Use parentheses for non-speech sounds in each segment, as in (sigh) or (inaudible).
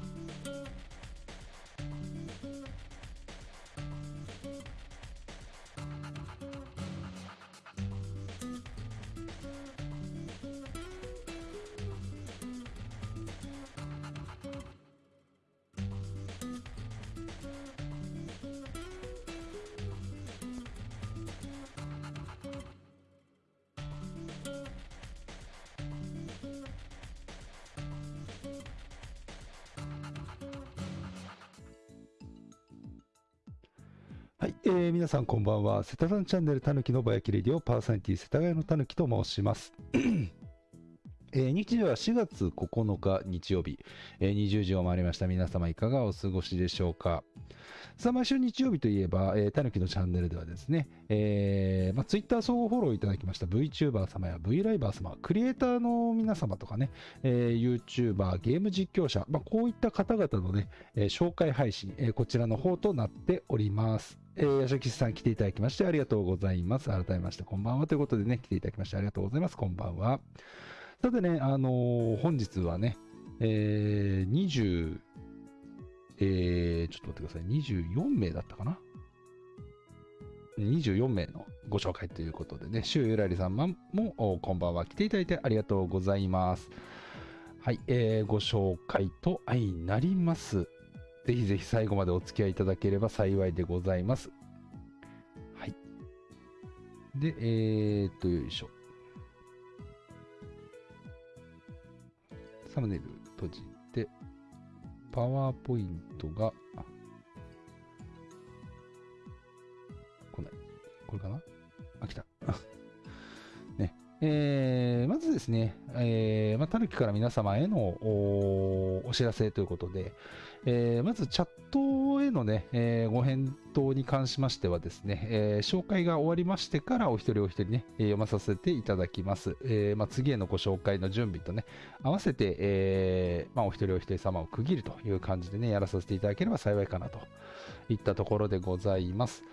Thank you. はい、えー、皆さんこんばんは。セタさんチャンネルたぬきのぼやきレディオパーソナリティ世田谷のたぬきと申します。えー、日時は4月9日日曜日、えー、20時を回りました皆様いかがお過ごしでしょうかさあ毎週日曜日といえば、えー、たぬきのチャンネルではですね、えーまあ、Twitter 相互フォローいただきました VTuber 様や V ライバー様、クリエイターの皆様とかね、えー、YouTuber、ゲーム実況者、まあ、こういった方々のね、えー、紹介配信、えー、こちらの方となっております。えー、ヤシャキさん来ていただきましてありがとうございます。改めましてこんばんはということでね、来ていただきましてありがとうございます。こんばんは。さてね、あのー、本日はね、えー、20、えー、ちょっと待ってください。24名だったかな ?24 名のご紹介ということでね、シューゆらりさんもこんばんは来ていただいてありがとうございます。はい、えー、ご紹介と相なります。ぜひぜひ最後までお付き合いいただければ幸いでございます。はい。で、えー、っと、よいしょ。サムネイル閉じて、パワーポイントが、来ない。これかな？あ、来た。(laughs) ね。えー、まずですね、えー、まあ、たぬきから皆様へのお知らせということで、えー、まずチャットへのね、えー、ご返答に関しましてはですね、えー、紹介が終わりましてからお一人お一人ね、え読まさせていただきます。えまあ、次へのご紹介の準備とね、合わせて、えまあ、お一人お一人様を区切るという感じでね、やらさせていただければ幸いかなといったところでございます。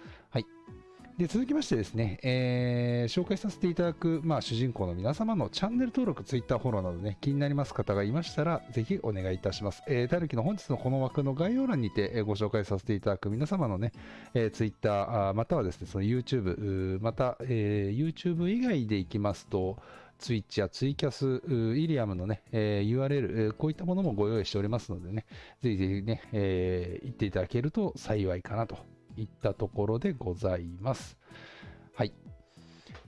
で続きましてですね、えー、紹介させていただく、まあ、主人公の皆様のチャンネル登録、ツイッターフォローなどね、気になります方がいましたら、ぜひお願いいたします。えー、たぬきの本日のこの枠の概要欄にて、えー、ご紹介させていただく皆様のね、えー、ツイッター、またはですね、その YouTube、また、えー、YouTube 以外でいきますと、ツイッチやツイキャス、イリアムのね、えー、URL、えー、こういったものもご用意しておりますのでね、ぜひぜひね、えー、行っていただけると幸いかなといったところでございます。はい。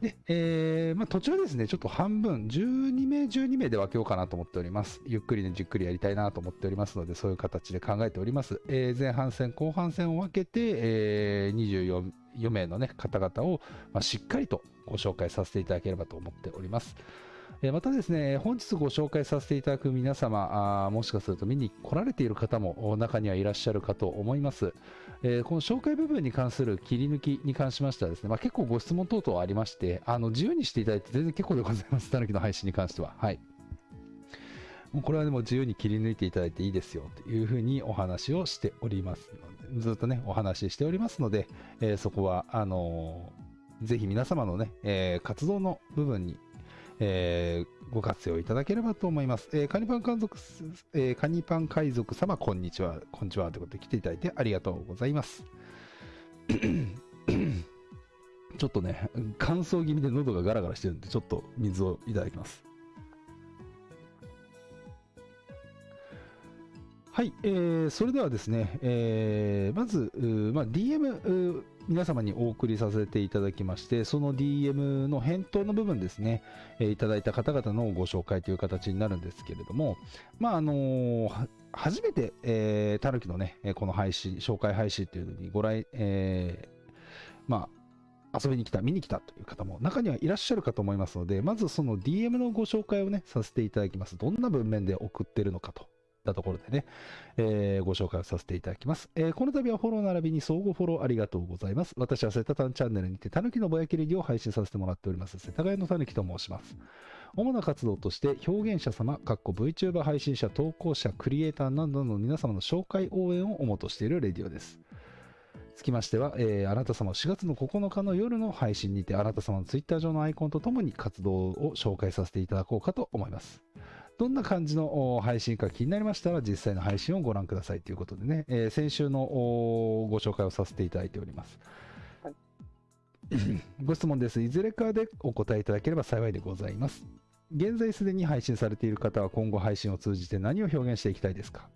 で、えー、まあ、途中ですね、ちょっと半分、12名、12名で分けようかなと思っております。ゆっくりね、じっくりやりたいなと思っておりますので、そういう形で考えております。えー、前半戦、後半戦を分けて、えー、24 4名の、ね、方々を、まあ、しっかりとご紹介させていただければと思っております。えまたですね、本日ご紹介させていただく皆様、あもしかすると見に来られている方も中にはいらっしゃるかと思います。えー、この紹介部分に関する切り抜きに関しましてはですね、まあ、結構ご質問等々ありまして、あの自由にしていただいて全然結構でございます、たぬきの配信に関しては。はい。もうこれはでも自由に切り抜いていただいていいですよというふうにお話をしておりますので、ずっとね、お話ししておりますので、えー、そこは、あのー、ぜひ皆様のね、えー、活動の部分にえー、ご活用いただければと思います。えー、カニパン海賊、えー、カニパン海賊様、こんにちは、こんにちはということで来ていただいてありがとうございます。(coughs) ちょっとね、乾燥気味で喉がガラガラしてるんで、ちょっと水をいただきます。はい、えー、それではですね、えー、まず、まあ、DM、皆様にお送りさせていただきまして、その DM の返答の部分ですね、えー、いただいた方々のご紹介という形になるんですけれども、まあ、あのー、初めて、えー、たぬきのね、この配信、紹介配信というのにご来、えー、まあ、遊びに来た、見に来たという方も中にはいらっしゃるかと思いますので、まずその DM のご紹介をね、させていただきます。どんな文面で送ってるのかとたところでね、えー、ご紹介をさせていただきます。えー、この度はフォロー並びに相互フォローありがとうございます。私はセタタンチャンネルにて、たぬきのぼやきレディを配信させてもらっております、世田谷のたぬきと申します。主な活動として、表現者様、かっこ VTuber 配信者、投稿者、クリエイターなどの皆様の紹介応援を主としているレディオです。つきましては、えー、あなた様4月の9日の夜の配信にて、あなた様のツイッター上のアイコンとともに活動を紹介させていただこうかと思います。どんな感じの配信か気になりましたら、実際の配信をご覧くださいということでね、えー、先週のご紹介をさせていただいております。はい、(clears throat) ご質問です。いずれかでお答えいただければ幸いでございます。現在すでに配信されている方は今後配信を通じて何を表現していきたいですか？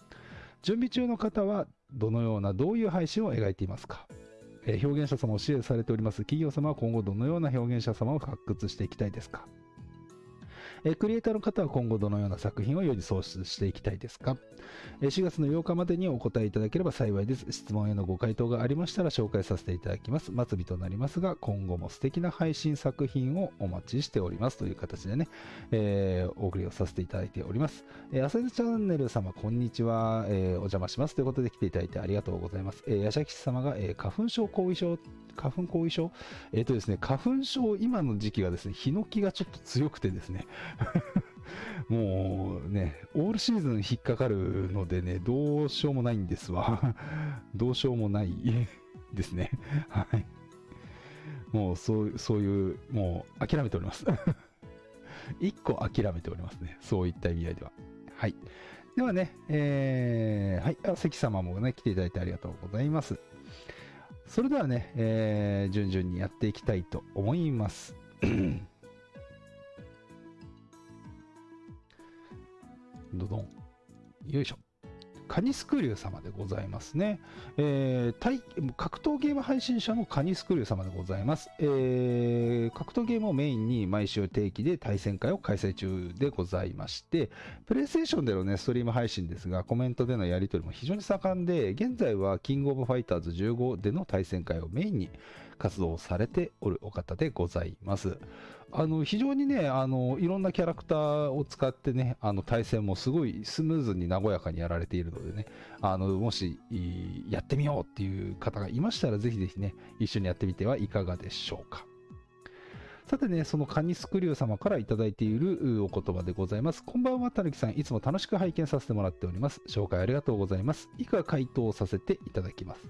準備中の方はどのようなどういう配信を描いていますか？えー、表現者様を支援されております企業様は今後どのような表現者様を発掘していきたいですか？えクリエイターの方は今後どのような作品を世に創出していきたいですか、え4月の8日までにお答えいただければ幸いです。質問へのご回答がありましたら紹介させていただきます。末尾となりますが、今後も素敵な配信作品をお待ちしておりますという形でね、えー、お送りをさせていただいております。えー、アセチャンネル様、こんにちは、えー、お邪魔しますということで来ていただいてありがとうございます。えー、ヤシャキ様が、えー、花粉症後遺症花粉後遺症？えっ、ー、とですね、花粉症、今の時期がですね、ヒノキがちょっと強くてですね (laughs) もうね、オールシーズン引っかかるのでね、どうしようもないんですわ。(laughs) どうしようもないですね。(laughs) はい。もうそう、そういう、もう諦めております。一個諦めておりますね。そういった意味合いでは。はい。ではね、えー、はい、あ関様もね、来ていただいてありがとうございます。それではね、えー、順々にやっていきたいと思います。(clears throat) どどん。よいしょ。カニスクリュー様でございますね。えー、格闘ゲーム配信者のカニスクリュー様でございます。えー、格闘ゲームをメインに毎週定期で対戦会を開催中でございまして、プレイステーションでのね、ストリーム配信ですが、コメントでのやり取りも非常に盛んで、現在はキングオブファイターズ15での対戦会をメインに活動されておるお方でございます。あの非常にねあの、いろんなキャラクターを使ってね、あの対戦もすごいスムーズに和やかにやられているのでね、あのもしやってみようっていう方がいましたら、ぜひぜひね、一緒にやってみてはいかがでしょうか。さてね、そのカニスクリュー様からいただいているお言葉でございます。こんばんは、たぬきさん。いつも楽しく拝見させてもらっております。紹介ありがとうございます。以下回答させていただきます。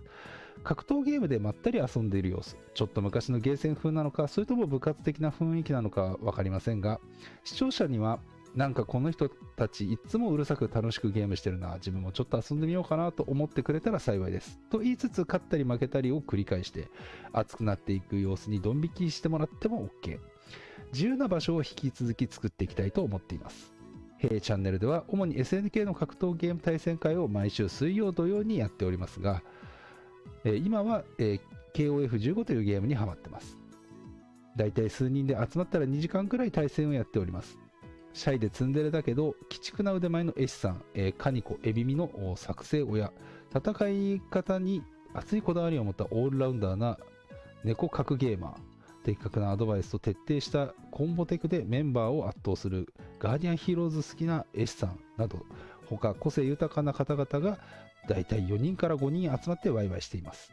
格闘ゲームでまったり遊んでいる様子。ちょっと昔のゲーセン風なのかそれとも部活的な雰囲気なのか分かりませんが視聴者にはなんかこの人たちいつもうるさく楽しくゲームしてるな自分もちょっと遊んでみようかなと思ってくれたら幸いです。と言いつつ勝ったり負けたりを繰り返して熱くなっていく様子にドン引きしてもらっても OK 自由な場所を引き続き作っていきたいと思っています。弊チャンネルでは主に SNK の格闘ゲーム対戦会を毎週水曜土曜にやっておりますがえ今は、え KOF15 というゲームにハマってます。だいたい数人で集まったら2時間くらい対戦をやっております。シャイでツンデレだけど、鬼畜な腕前の絵師さん、えー、カニコ、エビミの作成親、戦い方に熱いこだわりを持ったオールラウンダーな猫格ゲーマー、的確なアドバイスと徹底したコンボテクでメンバーを圧倒するガーディアンヒーローズ好きな絵師さんなど、他個性豊かな方々がだいたい4人から5人集まってワイワイしています。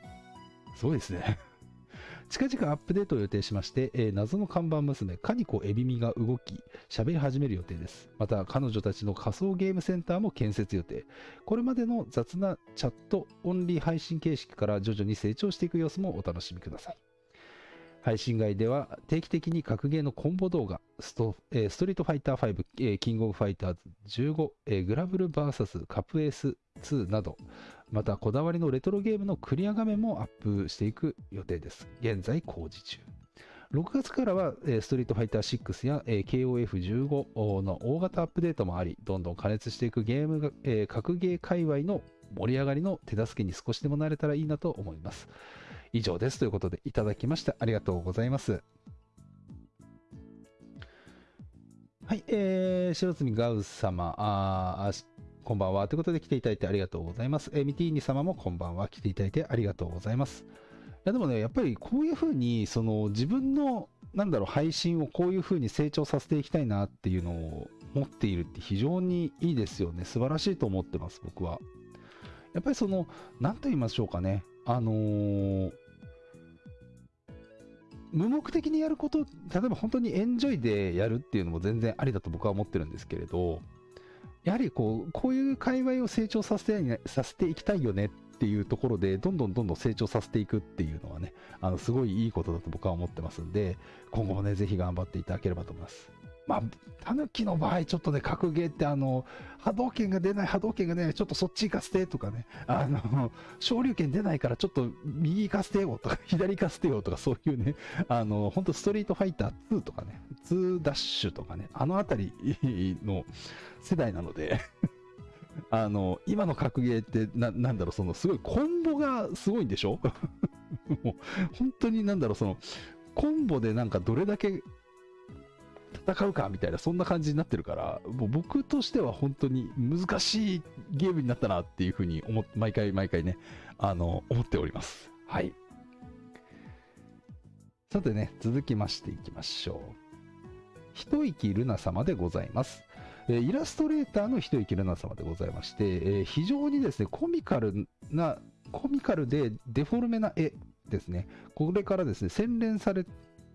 すごいですね。(laughs) 近々アップデートを予定しまして、えー、謎の看板娘、カニコエビミが動き、喋り始める予定です。また、彼女たちの仮想ゲームセンターも建設予定。これまでの雑なチャットオンリー配信形式から徐々に成長していく様子もお楽しみください。配信外では定期的に格ゲーのコンボ動画、スト,、えー、ストリートファイター5、えー、キングオブファイターズ15、えー、グラブル VS カップエース2など、またこだわりのレトロゲームのクリア画面もアップしていく予定です。現在工事中。6月からは、えー、ストリートファイター6や、えー、KOF15 の大型アップデートもあり、どんどん加熱していくゲームが、えー、格ゲー界隈の盛り上がりの手助けに少しでもなれたらいいなと思います。以上ですということでいただきましてありがとうございます。はい、えー、白積ガウス様、あこんばんは。ということで来ていただいてありがとうございます。え、ミティーニ様もこんばんは。来ていただいてありがとうございます。いやでもね、やっぱりこういうふうに、その自分の、なんだろう、配信をこういうふうに成長させていきたいなっていうのを持っているって非常にいいですよね。素晴らしいと思ってます、僕は。やっぱりその、なんと言いましょうかね。あのー、無目的にやること、例えば本当にエンジョイでやるっていうのも全然ありだと僕は思ってるんですけれど、やはりこう、こういう界隈を成長させてさせていきたいよねっていうところで、どんどんどんどん成長させていくっていうのはね、あの、すごいいいことだと僕は思ってますんで、今後もね、ぜひ頑張っていただければと思います。まあ、タヌキの場合、ちょっとね、格ゲーって、あの、波動拳が出ない、波動拳が出ない、ちょっとそっち行かせてとかね、あの、昇竜拳出ないから、ちょっと右行かせてよとか、(laughs) 左行かせてよとか、そういうね、あの、本当ストリートファイター2とかね、2ダッシュとかね、あのあたりの世代なので (laughs) あの、今の格ゲーってな、なんだろう、その、すごいコンボがすごいんでしょ？(laughs) もう、本当になんだろう、その、コンボでなんかどれだけ戦うかみたいな、そんな感じになってるから、もう僕としては本当に難しいゲームになったなっていうふうに思毎回毎回ね、あの、思っております。はい。さてね、続きましていきましょう。一息ルナ様でございます。えイラストレーターの一息ルナ様でございまして、え非常にですね、コミカルな、コミカルでデフォルメな絵ですね。これからですね、洗練され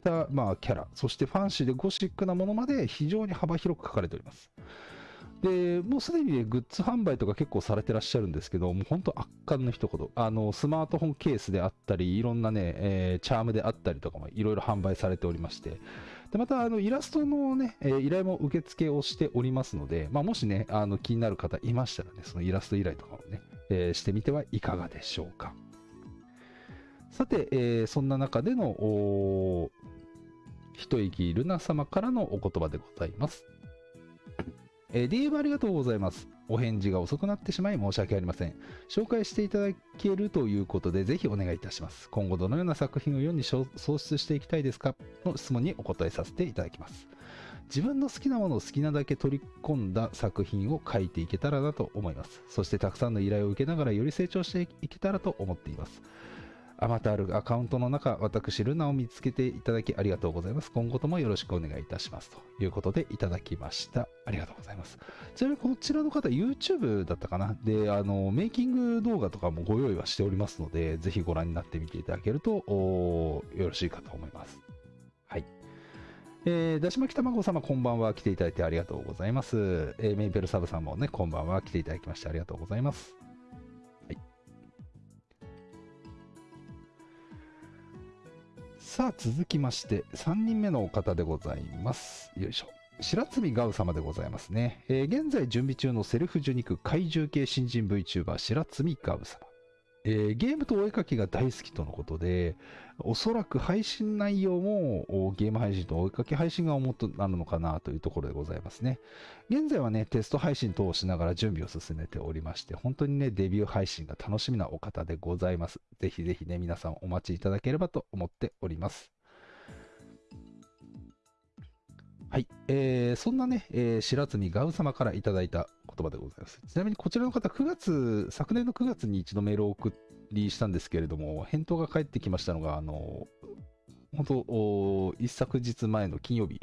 た、まあ、キャラ、そしてファンシーでゴシックなものまで非常に幅広く書かれております。で、もうすでに、ね、グッズ販売とか結構されてらっしゃるんですけど、もう本当圧巻の一言。あの、スマートフォンケースであったり、いろんなね、えー、チャームであったりとかもいろいろ販売されておりまして、で、また、あの、イラストのね、えー、依頼も受付をしておりますので、まあ、もしね、あの、気になる方いましたらね、そのイラスト依頼とかをね、えー、してみてはいかがでしょうか。さて、えー、そんな中での、一息ルナ様からのお言葉でございます。えー、DM ありがとうございます。お返事が遅くなってしまい申し訳ありません。紹介していただけるということで、ぜひお願いいたします。今後どのような作品を世に創出していきたいですか？の質問にお答えさせていただきます。自分の好きなものを好きなだけ取り込んだ作品を書いていけたらなと思います。そしてたくさんの依頼を受けながらより成長していけたらと思っています。あまたあるアカウントの中、私、ルナを見つけていただきありがとうございます。今後ともよろしくお願いいたします。ということでいただきました。ありがとうございます。ちなみにこちらの方、YouTube だったかな？で、あの、メイキング動画とかもご用意はしておりますので、ぜひご覧になってみていただけると、よろしいかと思います。はい。えー、だし巻き卵様、こんばんは。来ていただいてありがとうございます。えー、メイペルサブさんもね、こんばんは。来ていただきましてありがとうございます。さあ続きまして3人目のお方でございます。よいしょ。白積ガウ様でございますね、えー、現在準備中のセルフ受肉怪獣系新人 VTuber 白積ガウ様。えー、ゲームとお絵かきが大好きとのことで、おそらく配信内容もゲーム配信とお絵かき配信が主となるのかなというところでございますね。現在はね、テスト配信等をしながら準備を進めておりまして、本当にね、デビュー配信が楽しみなお方でございます。ぜひぜひね、皆さんお待ちいただければと思っております。はい。えー、そんなね、えー、白積ガウ様からいただいた葉でございます。ちなみにこちらの方、9月、昨年の9月に一度メールを送りしたんですけれども、返答が返ってきましたのが、あの、本当、一昨日前の金曜日、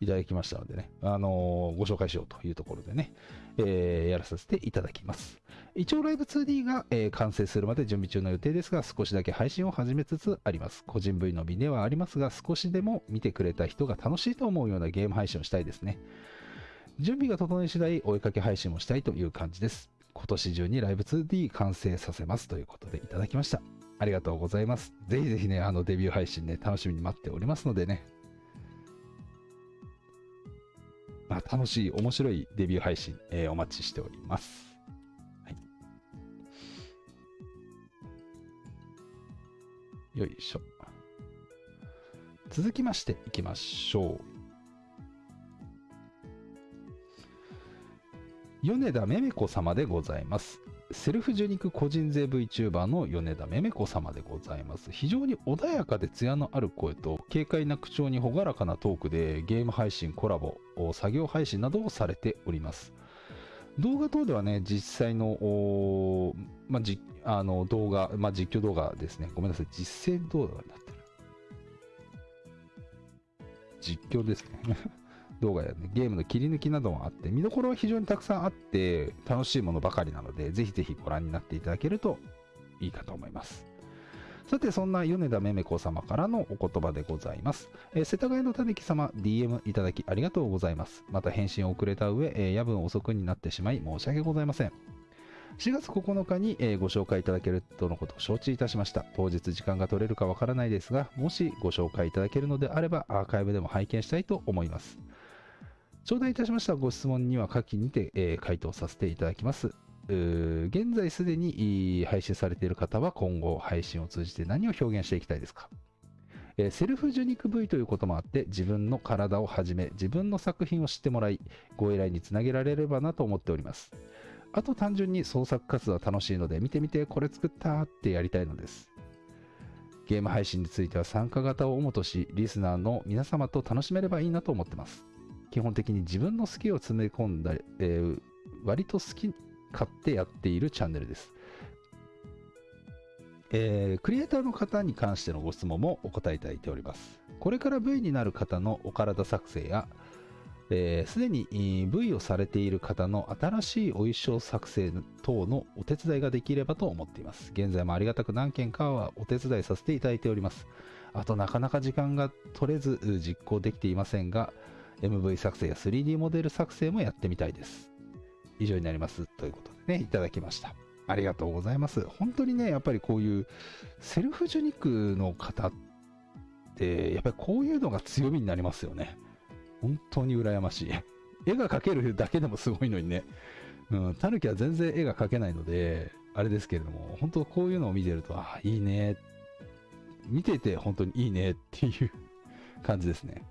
いただきましたのでね、あのー、ご紹介しようというところでね、えー、やらさせていただきます。一応ライブ 2D が、えー、完成するまで準備中の予定ですが、少しだけ配信を始めつつあります。個人部位の美ではありますが、少しでも見てくれた人が楽しいと思うようなゲーム配信をしたいですね。準備が整い次第、お絵かけ配信もしたいという感じです。今年中にライブ 2D 完成させますということでいただきました。ありがとうございます。ぜひぜひね、あのデビュー配信ね、楽しみに待っておりますのでね、まあ、楽しい、面白いデビュー配信、えー、お待ちしております。はい。よいしょ。続きましていきましょう。米田めめ子様でございます。セルフ受肉個人税 VTuber の米田めめ子様でございます。非常に穏やかで艶のある声と軽快な口調に朗らかなトークでゲーム配信、コラボ、作業配信などをされております。動画等ではね、実際の、まあ、じあの動画、まあ、実況動画ですね。ごめんなさい。実践動画になってる。実況ですね。動画や、ね、ゲームの切り抜きなどもあって、見どころは非常にたくさんあって、楽しいものばかりなので、ぜひぜひご覧になっていただけるといいかと思います。さて、そんな米田めめ子様からのお言葉でございます。えー、世田谷のたぬき様、DM いただきありがとうございます。また返信を遅れた上、えー、夜分遅くになってしまい申し訳ございません。4月9日に、えー、ご紹介いただけるとのことを承知いたしました。当日時間が取れるかわからないですが、もしご紹介いただけるのであれば、アーカイブでも拝見したいと思います。頂戴いたしましたご質問には下記にて、え回答させていただきます。現在すでに配信されている方は今後配信を通じて何を表現していきたいですか、えセルフ受肉部位ということもあって自分の体をはじめ自分の作品を知ってもらいご依頼につなげられればなと思っております。あと単純に創作活動は楽しいので見てみてこれ作ったってやりたいのです。ゲーム配信については参加型を主としリスナーの皆様と楽しめればいいなと思ってます。基本的に自分の好きを詰め込んだ、えー割と好き勝手やっているチャンネルです。えークリエイターの方に関してのご質問もお答えいただいております。これから V になる方のお体作成や、えすでにえー V をされている方の新しいお衣装作成等のお手伝いができればと思っています。現在もありがたく何件かはお手伝いさせていただいております。あとなかなか時間が取れず実行できていませんが、MV 作成や 3D モデル作成もやってみたいです。以上になります。ということでね、いただきました。ありがとうございます。本当にね、やっぱりこういうセルフ受肉の方って、やっぱりこういうのが強みになりますよね。本当に羨ましい。絵が描けるだけでもすごいのにね。うん、タヌキは全然絵が描けないので、あれですけれども、本当こういうのを見てると、あ、いいね。見てて本当にいいねっていう感じですね。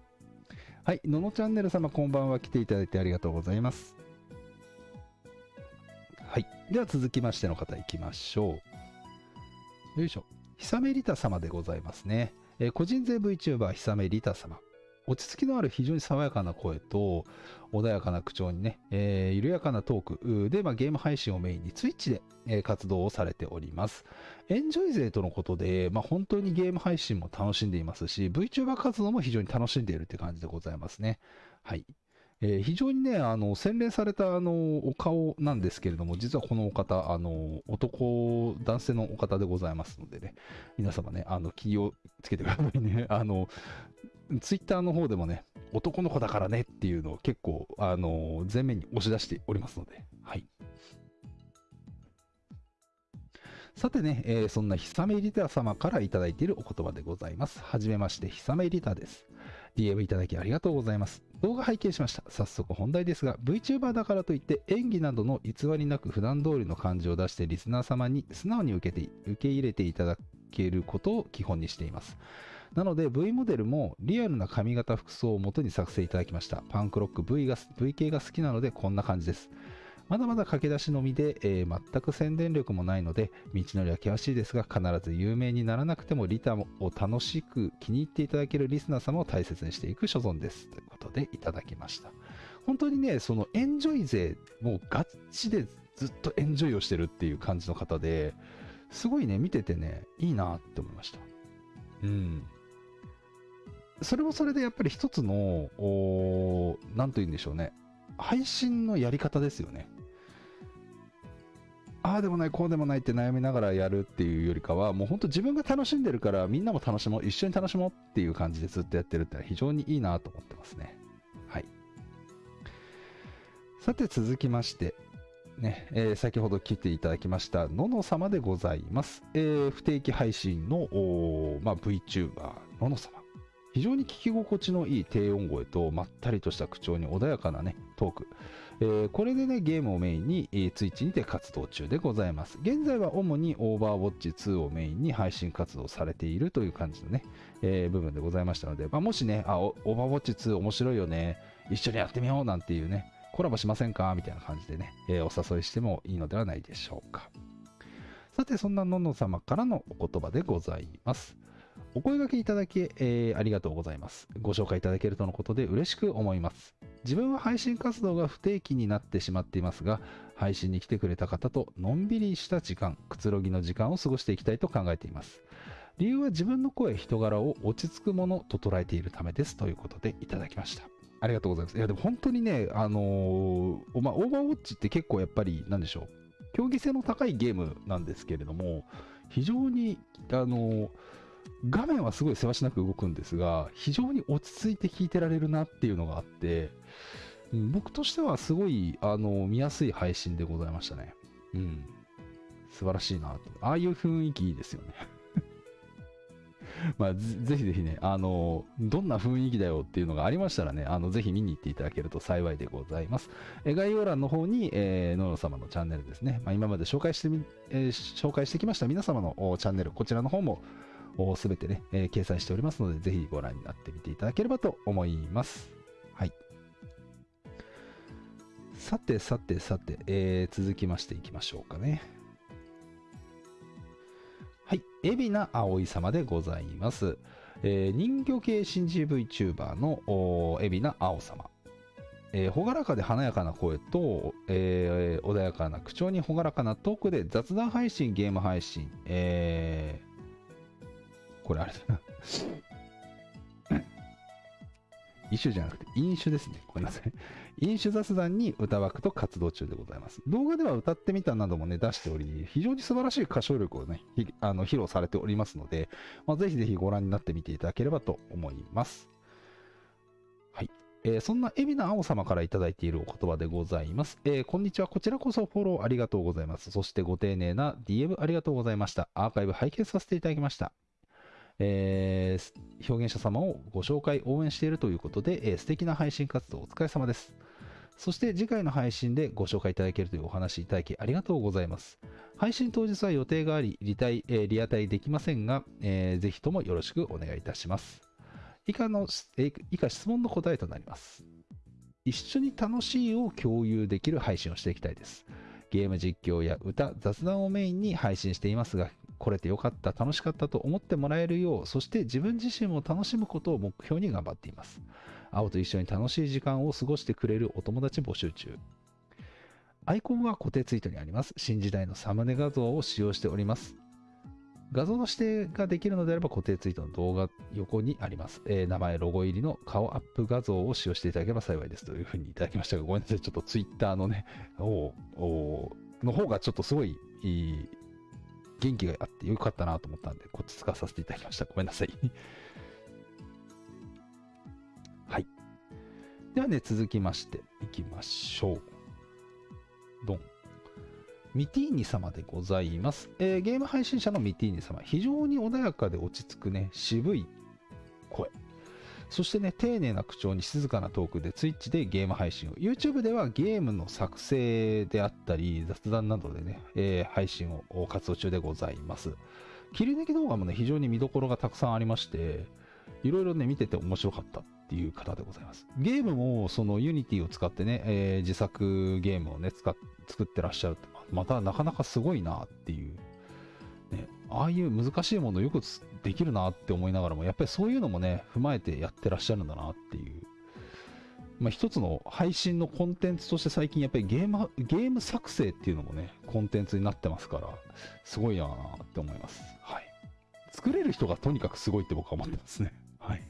はい、ののチャンネル様こんばんは来ていただいてありがとうございます。はい、では続きましての方いきましょう。よいしょ。ひさめりた様でございますね。えー個人税 VTuber ひさめりた様。落ち着きのある非常に爽やかな声と穏やかな口調にね、えー緩やかなトークで、まあ、ゲーム配信をメインに Twitch で、えー活動をされております。エンジョイ勢とのことで、まあ、本当にゲーム配信も楽しんでいますし、VTuber 活動も非常に楽しんでいるって感じでございますね。はい。えー非常にね、あの、洗練された、あの、お顔なんですけれども、実はこのお方、あの、男、男性のお方でございますのでね、皆様ね、あの、気をつけてくださいね。あの、ツイッターの方でもね、男の子だからねっていうのを結構、あの、前面に押し出しておりますので、はい。さてね、えーそんなひさめリタ様からいただいているお言葉でございます。はじめまして、ひさめリタです。DM いただきありがとうございます。動画拝見しました。早速本題ですが、VTuber だからといって演技などの偽りなく普段通りの感じを出してリスナー様に素直に受けて受け入れていただけることを基本にしています。なので V モデルもリアルな髪型服装を元に作成いただきました。パンクロック V, が v 系が好きなのでこんな感じです。まだまだ駆け出しのみで、えー全く宣伝力もないので、道のりは険しいですが、必ず有名にならなくてもリタを楽しく気に入っていただけるリスナー様を大切にしていく所存です。ということでいただきました。本当にね、そのエンジョイ勢、もうガッチでずっとエンジョイをしてるっていう感じの方で、すごいね、見ててね、いいなって思いました。うん。それもそれでやっぱり一つの、おーなんと言うんでしょうね。配信のやり方ですよね。ああでもない、こうでもないって悩みながらやるっていうよりかは、もう本当自分が楽しんでるから、みんなも楽しもう、一緒に楽しもうっていう感じでずっとやってるってのは非常にいいなと思ってますね。はい。さて続きまして、ね、えー先ほど来ていただきました、のの様でございます。えー不定期配信の、まあ、VTuber、のの様。非常に聞き心地のいい低音声とまったりとした口調に穏やかなね、トーク。えーこれでね、ゲームをメインに、えー、ツイッチにて活動中でございます。現在は主にオーバーウォッチ2をメインに配信活動されているという感じのね、えー部分でございましたので、まあ、もしね、あ、オーバーウォッチ2面白いよね、一緒にやってみようなんていうね、コラボしませんか？みたいな感じでね、えーお誘いしてもいいのではないでしょうか。さて、そんなのんの様からのお言葉でございます。お声掛けいただき、えーありがとうございます。ご紹介いただけるとのことで嬉しく思います。自分は配信活動が不定期になってしまっていますが、配信に来てくれた方とのんびりした時間、くつろぎの時間を過ごしていきたいと考えています。理由は自分の声、人柄を落ち着くものと捉えているためですということでいただきました。ありがとうございます。いや、でも本当にね、あのーまあ、オーバーウォッチって結構やっぱり、なんでしょう、競技性の高いゲームなんですけれども、非常に、あのー画面はすごいせわしなく動くんですが、非常に落ち着いて聞いてられるなっていうのがあって、僕としてはすごい、あの見やすい配信でございましたね。うん。素晴らしいなと。ああいう雰囲気いいですよね。(laughs) まあ、ぜひぜひね、あの、どんな雰囲気だよっていうのがありましたらね、あの、ぜひ見に行っていただけると幸いでございます。え概要欄の方に、えー、ノノ様のチャンネルですね、まあ、今まで紹介してみ、えー、紹介してきました皆様のチャンネル、こちらの方も、すべてね、えー、掲載しておりますので、ぜひご覧になってみていただければと思います。はい。さてさてさて、えー、続きましていきましょうかね。はい。海老名葵様でございます。えー、人魚系新 GVTuber の海老名青様。えー、朗らかで華やかな声と、えー、穏やかな口調に朗らかなトークで雑談配信、ゲーム配信、えー、これあれだな。(laughs) 一種じゃなくて飲酒ですね。ごめんなさい。飲酒雑談に歌枠と活動中でございます。動画では歌ってみたなどもね、出しており、非常に素晴らしい歌唱力をね、あの披露されておりますので、まあ、ぜひぜひご覧になってみていただければと思います。はい。えー、そんな海老名青様からいただいているお言葉でございます、えー、こんにちは。こちらこそフォローありがとうございます。そしてご丁寧な DM ありがとうございました。アーカイブ拝見させていただきました。えー、表現者様をご紹介、応援しているということで、えー、素敵な配信活動お疲れ様です。そして次回の配信でご紹介いただけるというお話いただきありがとうございます。配信当日は予定があり、リタイ、えー、リアタイできませんが、えー、ぜひともよろしくお願いいたします。以下の、えー、以下質問の答えとなります。一緒に楽しいを共有できる配信をしていきたいです。ゲーム実況や歌、雑談をメインに配信していますが、来れてよかった、楽しかったと思ってもらえるよう、そして自分自身も楽しむことを目標に頑張っています。青と一緒に楽しい時間を過ごしてくれるお友達募集中。アイコンは固定ツイートにあります。新時代のサムネ画像を使用しております。画像の指定ができるのであれば固定ツイートの動画横にあります。えー、名前、ロゴ入りの顔アップ画像を使用していただければ幸いですというふうにいただきましたが、ごめんなさい。ちょっとツイッターのね、おおの方がちょっとすごいいい元気があってよかったなと思ったんで、こっち使わさせていただきました。ごめんなさい。(laughs) はい。ではね、続きましていきましょう。ドン。ミティーニ様でございます、えー、ゲーム配信者のミティーニ様。非常に穏やかで落ち着くね、渋い声。そしてね、丁寧な口調に静かなトークで Twitch でゲーム配信を。YouTube ではゲームの作成であったり、雑談などでね、えー、配信を活動中でございます。切り抜き動画もね、非常に見どころがたくさんありまして、いろいろね、見てて面白かったっていう方でございます。ゲームも、その Unity を使ってね、えー、自作ゲームをね、作ってらっしゃるまたなかなかすごいなっていう、ね、ああいう難しいものをよくできるなって思いながらも、やっぱりそういうのもね、踏まえてやってらっしゃるんだなっていう。まあ、一つの配信のコンテンツとして最近やっぱりゲーム、ゲーム作成っていうのもね、コンテンツになってますから、すごいなって思います。はい。作れる人がとにかくすごいって僕は思ってますね。はい。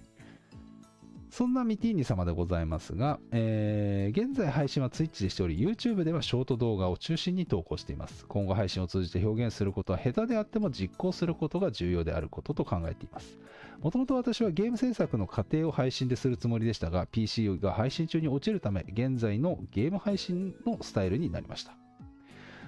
そんなミティーニ様でございますが、えー、現在配信は Twitch でしており、YouTube ではショート動画を中心に投稿しています。今後配信を通じて表現することは下手であっても実行することが重要であることと考えています。もともと私はゲーム制作の過程を配信でするつもりでしたが、PC が配信中に落ちるため、現在のゲーム配信のスタイルになりました。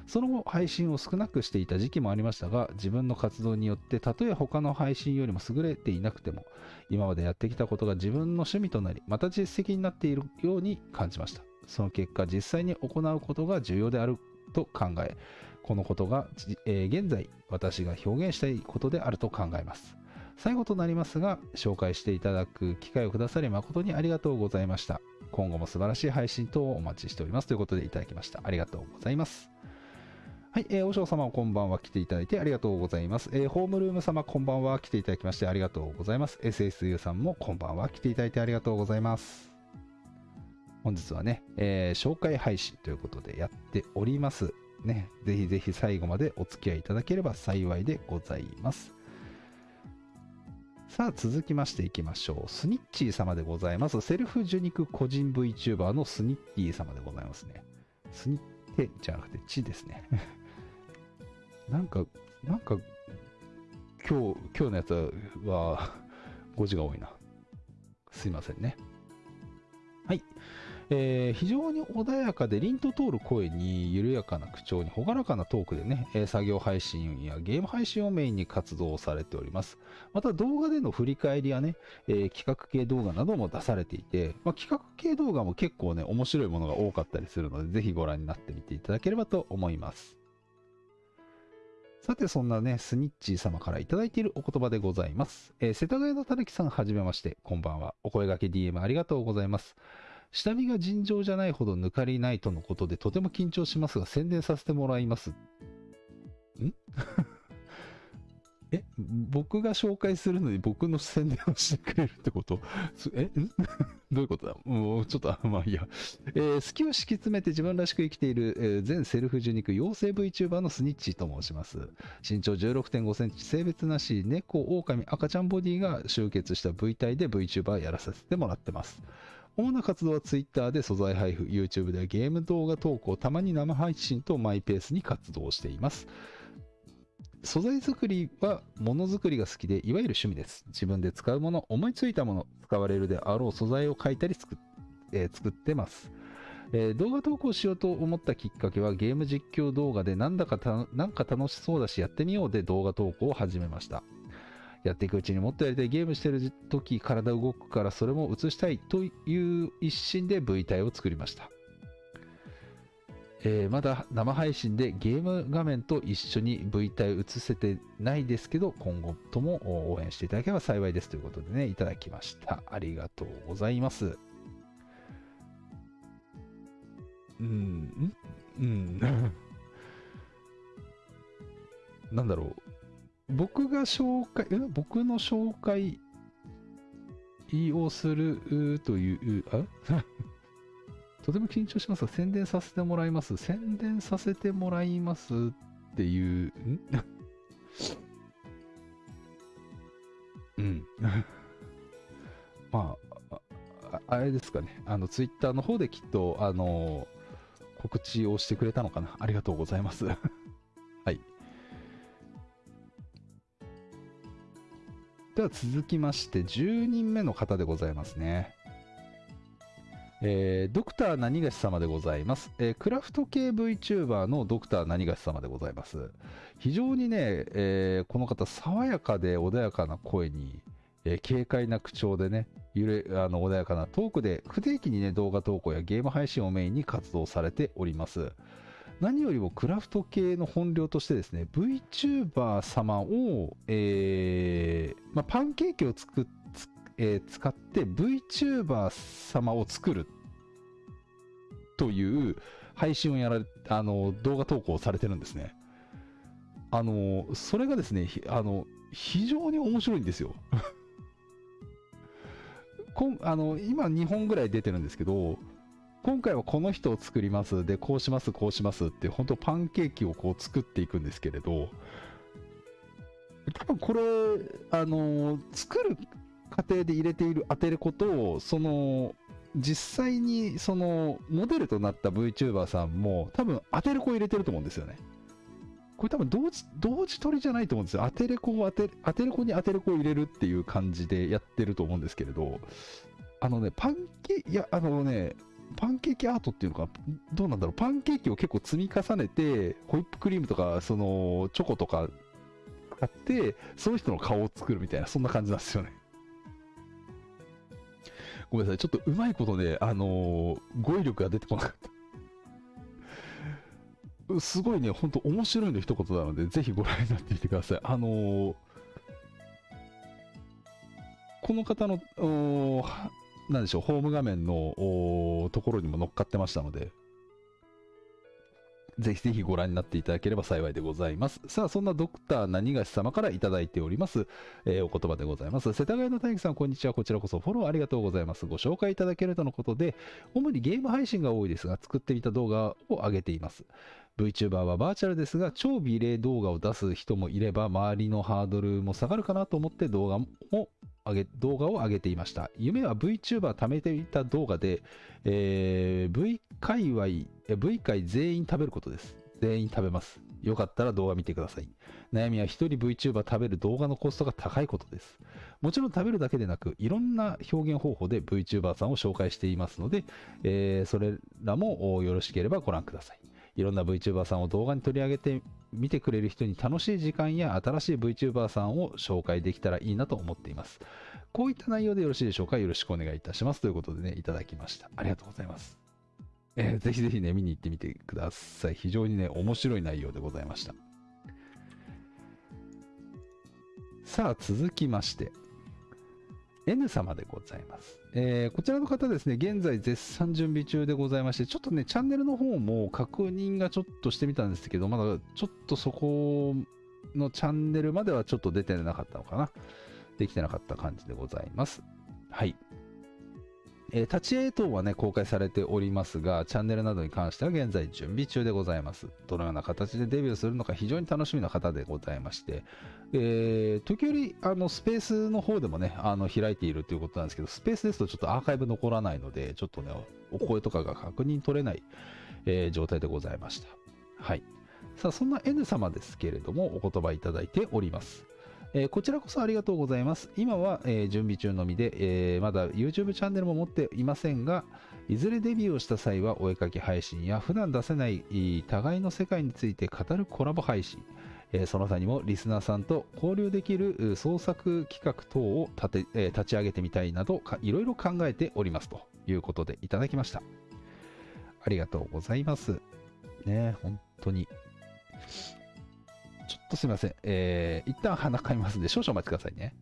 その後、配信を少なくしていた時期もありましたが、自分の活動によって、たとえ他の配信よりも優れていなくても、今までやってきたことが自分の趣味となり、また実績になっているように感じました。その結果、実際に行うことが重要であると考え、このことが、えー、現在、私が表現したいことであると考えます。最後となりますが、紹介していただく機会をくださり誠にありがとうございました。今後も素晴らしい配信等をお待ちしておりますということでいただきました。ありがとうございます。はい、えー、お嬢様こんばんは来ていただいてありがとうございます。えー、ホームルーム様こんばんは来ていただきましてありがとうございます。SSU さんもこんばんは来ていただいてありがとうございます。本日はね、えー、紹介配信ということでやっております。ね、ぜひぜひ最後までお付き合いいただければ幸いでございます。さあ続きましていきましょう。スニッチー様でございます。セルフ受肉個人 VTuber のスニッティ様でございますね。スニッテじゃなくてチですね。なんか、なんか、今日、今日のやつは (laughs) 5時が多いな。すいませんね。はい。えー非常に穏やかで凛と通る声に緩やかな口調に朗らかなトークでね、え作業配信やゲーム配信をメインに活動されております。また動画での振り返りやね、えー企画系動画なども出されていて、まあ、企画系動画も結構ね、面白いものが多かったりするので、ぜひご覧になってみていただければと思います。さて、そんなね、スニッチー様からいただいているお言葉でございます。えー世田谷のたぬきさん、はじめまして、こんばんは。お声掛け DM ありがとうございます。下見が尋常じゃないほど抜かりないとのことで、とても緊張しますが、宣伝させてもらいます。ん？(laughs) え、僕が紹介するのに僕の宣伝をしてくれるってこと？(laughs) え？(laughs) どういうことだ？もうちょっと、まあいいや。えー好きを敷き詰めて自分らしく生きている、えー全セルフ受肉養成 VTuber のスニッチと申します。身長16.5センチ、性別なし、猫、狼、赤ちゃんボディが集結した V 体で VTuber やらさせてもらってます。主な活動は Twitter で素材配布、YouTube ではゲーム動画投稿、たまに生配信とマイペースに活動しています。素材作りはものづくりが好きで、いわゆる趣味です。自分で使うもの、思いついたもの、使われるであろう素材を描いたり作っ,、えー作ってます。えー動画投稿しようと思ったきっかけはゲーム実況動画でなんだかたなんか楽しそうだしやってみようで動画投稿を始めました。やっていくうちにもっとやりたいゲームしてる時体動くからそれも映したいという一心で V 体を作りました。えーまだ生配信でゲーム画面と一緒に V 体を映せてないですけど今後とも応援していただければ幸いですということでねいただきました。ありがとうございます。うんんうん。(laughs) なんだろう。僕が紹介え僕の紹介をするというあ？とても緊張しますが、宣伝させてもらいます。宣伝させてもらいますっていう、ん？(laughs) うん。(laughs) まあ、あれですかね。あの、ツイッターの方できっと、あの、告知をしてくれたのかな。ありがとうございます。(laughs) はい。では続きまして、10人目の方でございますね。えードクター何がし様でございます、えークラフト系 VTuber のドクター何がし様でございます。非常にね、えーこの方、爽やかで穏やかな声に、えー軽快な口調でね、ゆれあの穏やかなトークで、不定期にね、動画投稿やゲーム配信をメインに活動されております。何よりもクラフト系の本領としてですね、VTuber 様を、えーまあ、パンケーキを作っつえ使って VTuber 様を作るという配信をやられ、あの、動画投稿されてるんですね。あの、それがですね、あの、非常に面白いんですよ。(laughs) こんあの今2本ぐらい出てるんですけど、今回はこの人を作ります。で、こうします、こうしますって、本当パンケーキをこう作っていくんですけれど、多分これ、あの、作る過程で入れているアテレコとを、その、実際にそのモデルとなった VTuber さんも多分アテレコ入れてると思うんですよね。これ多分同時同時取りじゃないと思うんですよ。アテレコをアテアテレコにアテレコを入れるっていう感じでやってると思うんですけれど、あのね、パンケーキ、いや、あのね、パンケーキアートっていうのか、どうなんだろう、パンケーキを結構積み重ねて、ホイップクリームとか、その、チョコとか使って、その人の顔を作るみたいな、そんな感じなんですよね。ごめんなさい、ちょっとうまいことね、あのー語彙力が出てこなかった。すごいね、ほんと面白いの一言なので、ぜひご覧になってみてください。あのーこの方の、おーはなんでしょう、ホーム画面のところにも乗っかってましたので、ぜひぜひご覧になっていただければ幸いでございます。さあ、そんなドクター何がし様からいただいております、えーお言葉でございます。世田谷の大樹さん、こんにちは。こちらこそフォローありがとうございます。ご紹介いただけるとのことで、主にゲーム配信が多いですが、作ってみた動画を上げています。VTuber はバーチャルですが、超美麗動画を出す人もいれば、周りのハードルも下がるかなと思って動画も上げ動画を上げていました。夢は VTuber 貯めていた動画で、えー V 界隈、V 界全員食べることです。全員食べます。よかったら動画見てください。悩みは一人 VTuber 食べる動画のコストが高いことです。もちろん食べるだけでなく、いろんな表現方法で VTuber さんを紹介していますので、えー、それらもよろしければご覧ください。いろんな VTuber さんを動画に取り上げて見てくれる人に楽しい時間や新しい VTuber さんを紹介できたらいいなと思っています。こういった内容でよろしいでしょうか？よろしくお願いいたします。ということでね、いただきました。ありがとうございます。えー、ぜひぜひね、見に行ってみてください。非常にね、面白い内容でございました。さあ、続きまして、N 様でございます。えー、こちらの方ですね、現在絶賛準備中でございまして、ちょっとね、チャンネルの方も確認がちょっとしてみたんですけど、まだちょっとそこのチャンネルまではちょっと出てなかったのかな。できてなかった感じでございます。はい。えー、立ち絵等はね、公開されておりますが、チャンネルなどに関しては現在準備中でございます。どのような形でデビューするのか非常に楽しみな方でございまして、えー、時折、あの、スペースの方でもね、あの、開いているということなんですけど、スペースですとちょっとアーカイブ残らないので、ちょっとね、お声とかが確認取れない、えー、状態でございました。はい。さあ、そんな N 様ですけれども、お言葉いただいております。えー、こちらこそありがとうございます。今は、えー、準備中のみで、えー、まだ YouTube チャンネルも持っていませんが、いずれデビューをした際はお絵かき配信や普段出せない互いの世界について語るコラボ配信、えその他にもリスナーさんと交流できる創作企画等を立て、え立ち上げてみたいなどいろいろ考えておりますということでいただきました。ありがとうございます。ね本当にちょっとすいません。えー、一旦鼻かみますんで、少々お待ちくださいね。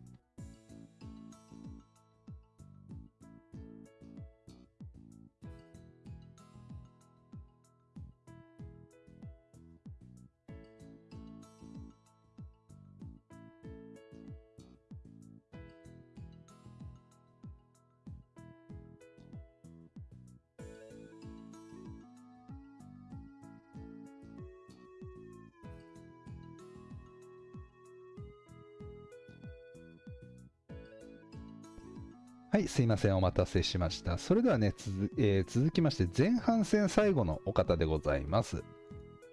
はい、すいません。お待たせしました。それではね、つえー、続きまして、前半戦最後のお方でございます。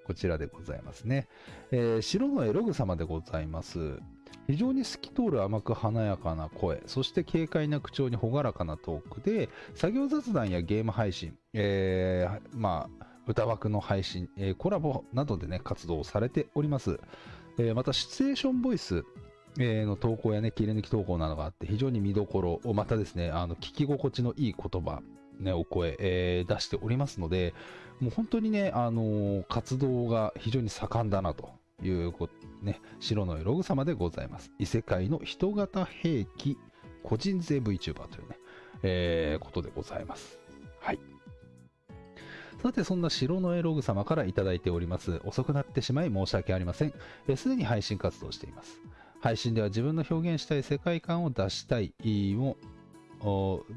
こちらでございますね。えー、白のエログ様でございます。非常に透き通る甘く華やかな声、そして軽快な口調に朗らかなトークで、作業雑談やゲーム配信、えー、まあ、歌枠の配信、えー、コラボなどでね、活動されております。えー、また、シチュエーションボイス、えの投稿やね、切り抜き投稿などがあって、非常に見どころを、またですね、あの、聞き心地のいい言葉、ね、お声、えー、出しておりますので、もう本当にね、あのー、活動が非常に盛んだなということ、ね、白のログ様でございます。異世界の人型兵器個人税 VTuber というね、えー、ことでございます。はい。さて、そんな白のエログ様からいただいております。遅くなってしまい申し訳ありません。すでに配信活動しています。配信では自分の表現したい世界観を出したいも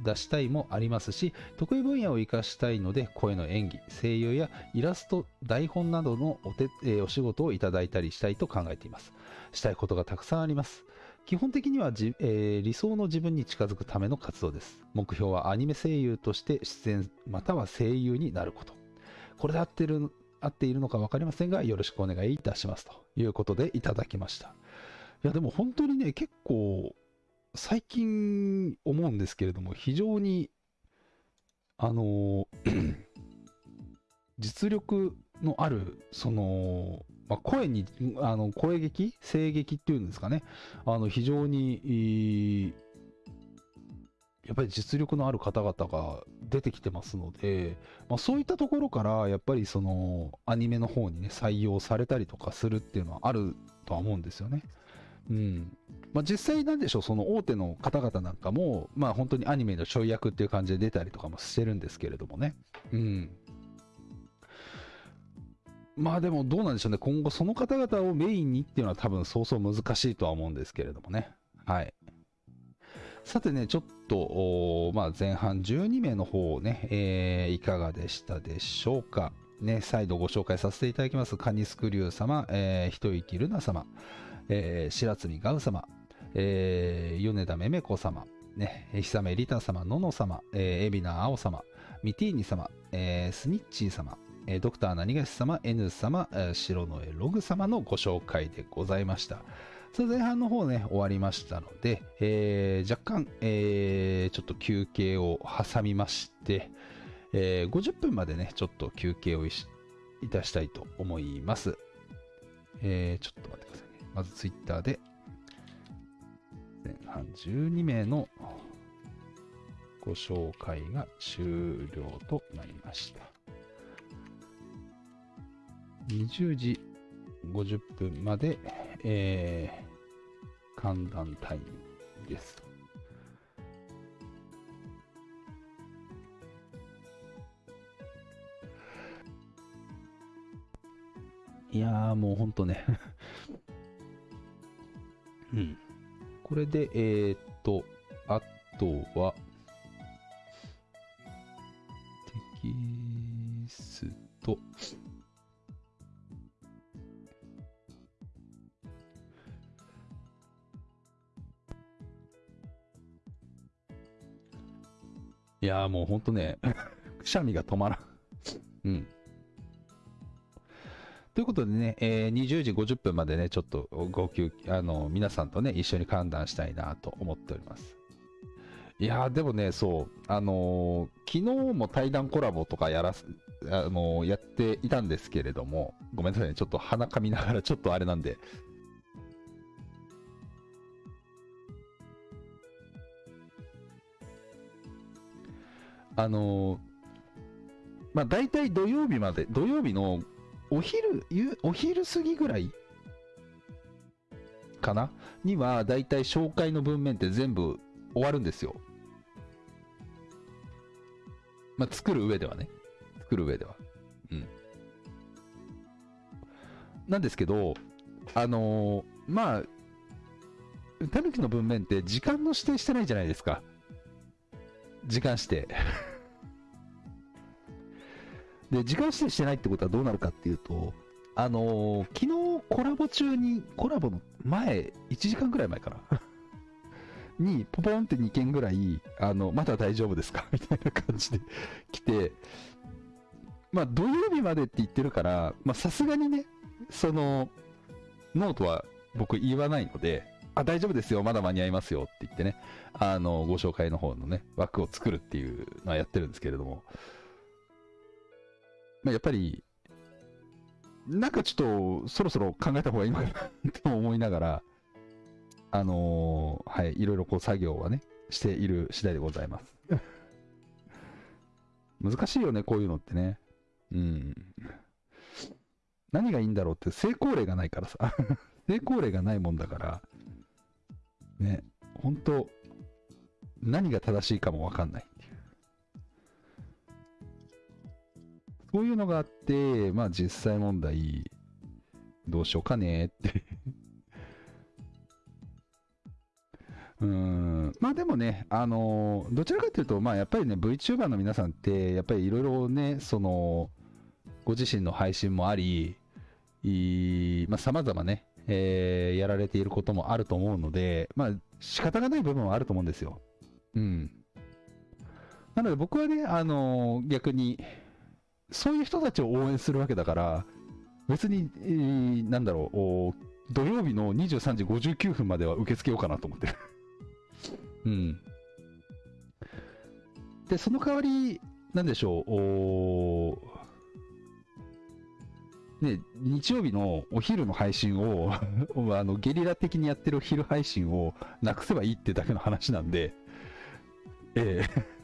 出したいもありますし得意分野を生かしたいので声の演技声優やイラスト台本などのお手、え、お仕事をいただいたりしたいと考えています。したいことがたくさんあります。基本的には、えー、理想の自分に近づくための活動です。目標はアニメ声優として出演または声優になること。これで合ってる合っているのか分かりませんがよろしくお願いいたします。ということでいただきました。いや、でも本当にね、結構、最近思うんですけれども、非常に、あの、(clears throat) 実力のある、その、まあ、声に、あの、声劇声劇っていうんですかね。あの、非常に、やっぱり実力のある方々が出てきてますので、まあ、そういったところから、やっぱりその、アニメの方にね、採用されたりとかするっていうのはあるとは思うんですよね。うんまあ、実際なんでしょう、その大手の方々なんかも、まあ本当にアニメのちょい役っていう感じで出たりとかもしてるんですけれどもね。うん。まあでもどうなんでしょうね、今後その方々をメインにっていうのは多分そうそう難しいとは思うんですけれどもね。はい。さてね、ちょっと、まあ、前半12名の方をね、えー、いかがでしたでしょうか。ね、再度ご紹介させていただきます。カニスクリュウ様、えー、一息ルナ様、えー、白積ガウ様、えー、米田めめこ様、ね、久米リタ様、のの様、えー、海老名青様、ミティーニ様、えー、スニッチー様、えードクター何がし様、N 様、えー白の絵ログ様のご紹介でございました。それ前半の方ね、終わりましたので、えー若干、えーちょっと休憩を挟みまして、えー50分までね、ちょっと休憩をいたしたいと思います。えーちょっと待ってください。まずツイッターで、前半12名のご紹介が終了となりました。20時50分まで、えー、寒暖タイムです。いやーもうほんとねうん。これで、えー、っと、あとは、テキスト。いやもうほんとね、(laughs) くしゃみが止まらん。うん。ということでね、えー20時50分までね、ちょっとご休あの、皆さんとね、一緒に歓談したいなと思っております。いや、でもね、そう、あのー昨日も対談コラボとかやらす、あのーやっていたんですけれども、ごめんなさいね、ちょっと鼻かみながら、ちょっとあれなんで。あのーまあ、大体土曜日まで、土曜日のお昼、ゆお昼過ぎぐらいかな？には、だいたい紹介の文面って全部終わるんですよ。まあ、作る上ではね。作る上では。うん。なんですけど、あのーまあ、タヌキの文面って時間の指定してないじゃないですか。時間指定。(laughs) で、時間指定してないってことはどうなるかっていうと、あのー昨日コラボ中に、コラボの前、1時間ぐらい前かな。(laughs) に、ポポンって2件ぐらい、あの、まだ大丈夫ですか？(laughs) みたいな感じで来て、まあ、土曜日までって言ってるから、まあ、さすがにね、その、ノーとは僕言わないので、あ、大丈夫ですよ、まだ間に合いますよって言ってね、あの、ご紹介の方のね、枠を作るっていうのはやってるんですけれども、まあ、やっぱり、なんかちょっと、そろそろ考えた方がいいのかなと思いながら、あのーはい、いろいろこう作業はね、している次第でございます。難しいよね、こういうのってね。うん。何がいいんだろうって、成功例がないからさ。(laughs) 成功例がないもんだから、ね、本当何が正しいかもわかんないそういうのがあって、まあ実際問題、どうしようかねって。(laughs) うん、まあでもね、あのーどちらかというと、まあやっぱりね、VTuber の皆さんって、やっぱりいろいろね、その、ご自身の配信もあり、いまあ様々ね、えーやられていることもあると思うので、まあ仕方がない部分はあると思うんですよ。うん。なので僕はね、あのー逆に、そういう人たちを応援するわけだから、別に、えーなんだろう、土曜日の23時59分までは受け付けようかなと思ってる。(laughs) うん。で、その代わり、なんでしょう、おね、日曜日のお昼の配信を、(laughs) あの、ゲリラ的にやってるお昼配信をなくせばいいってだけの話なんで、ええ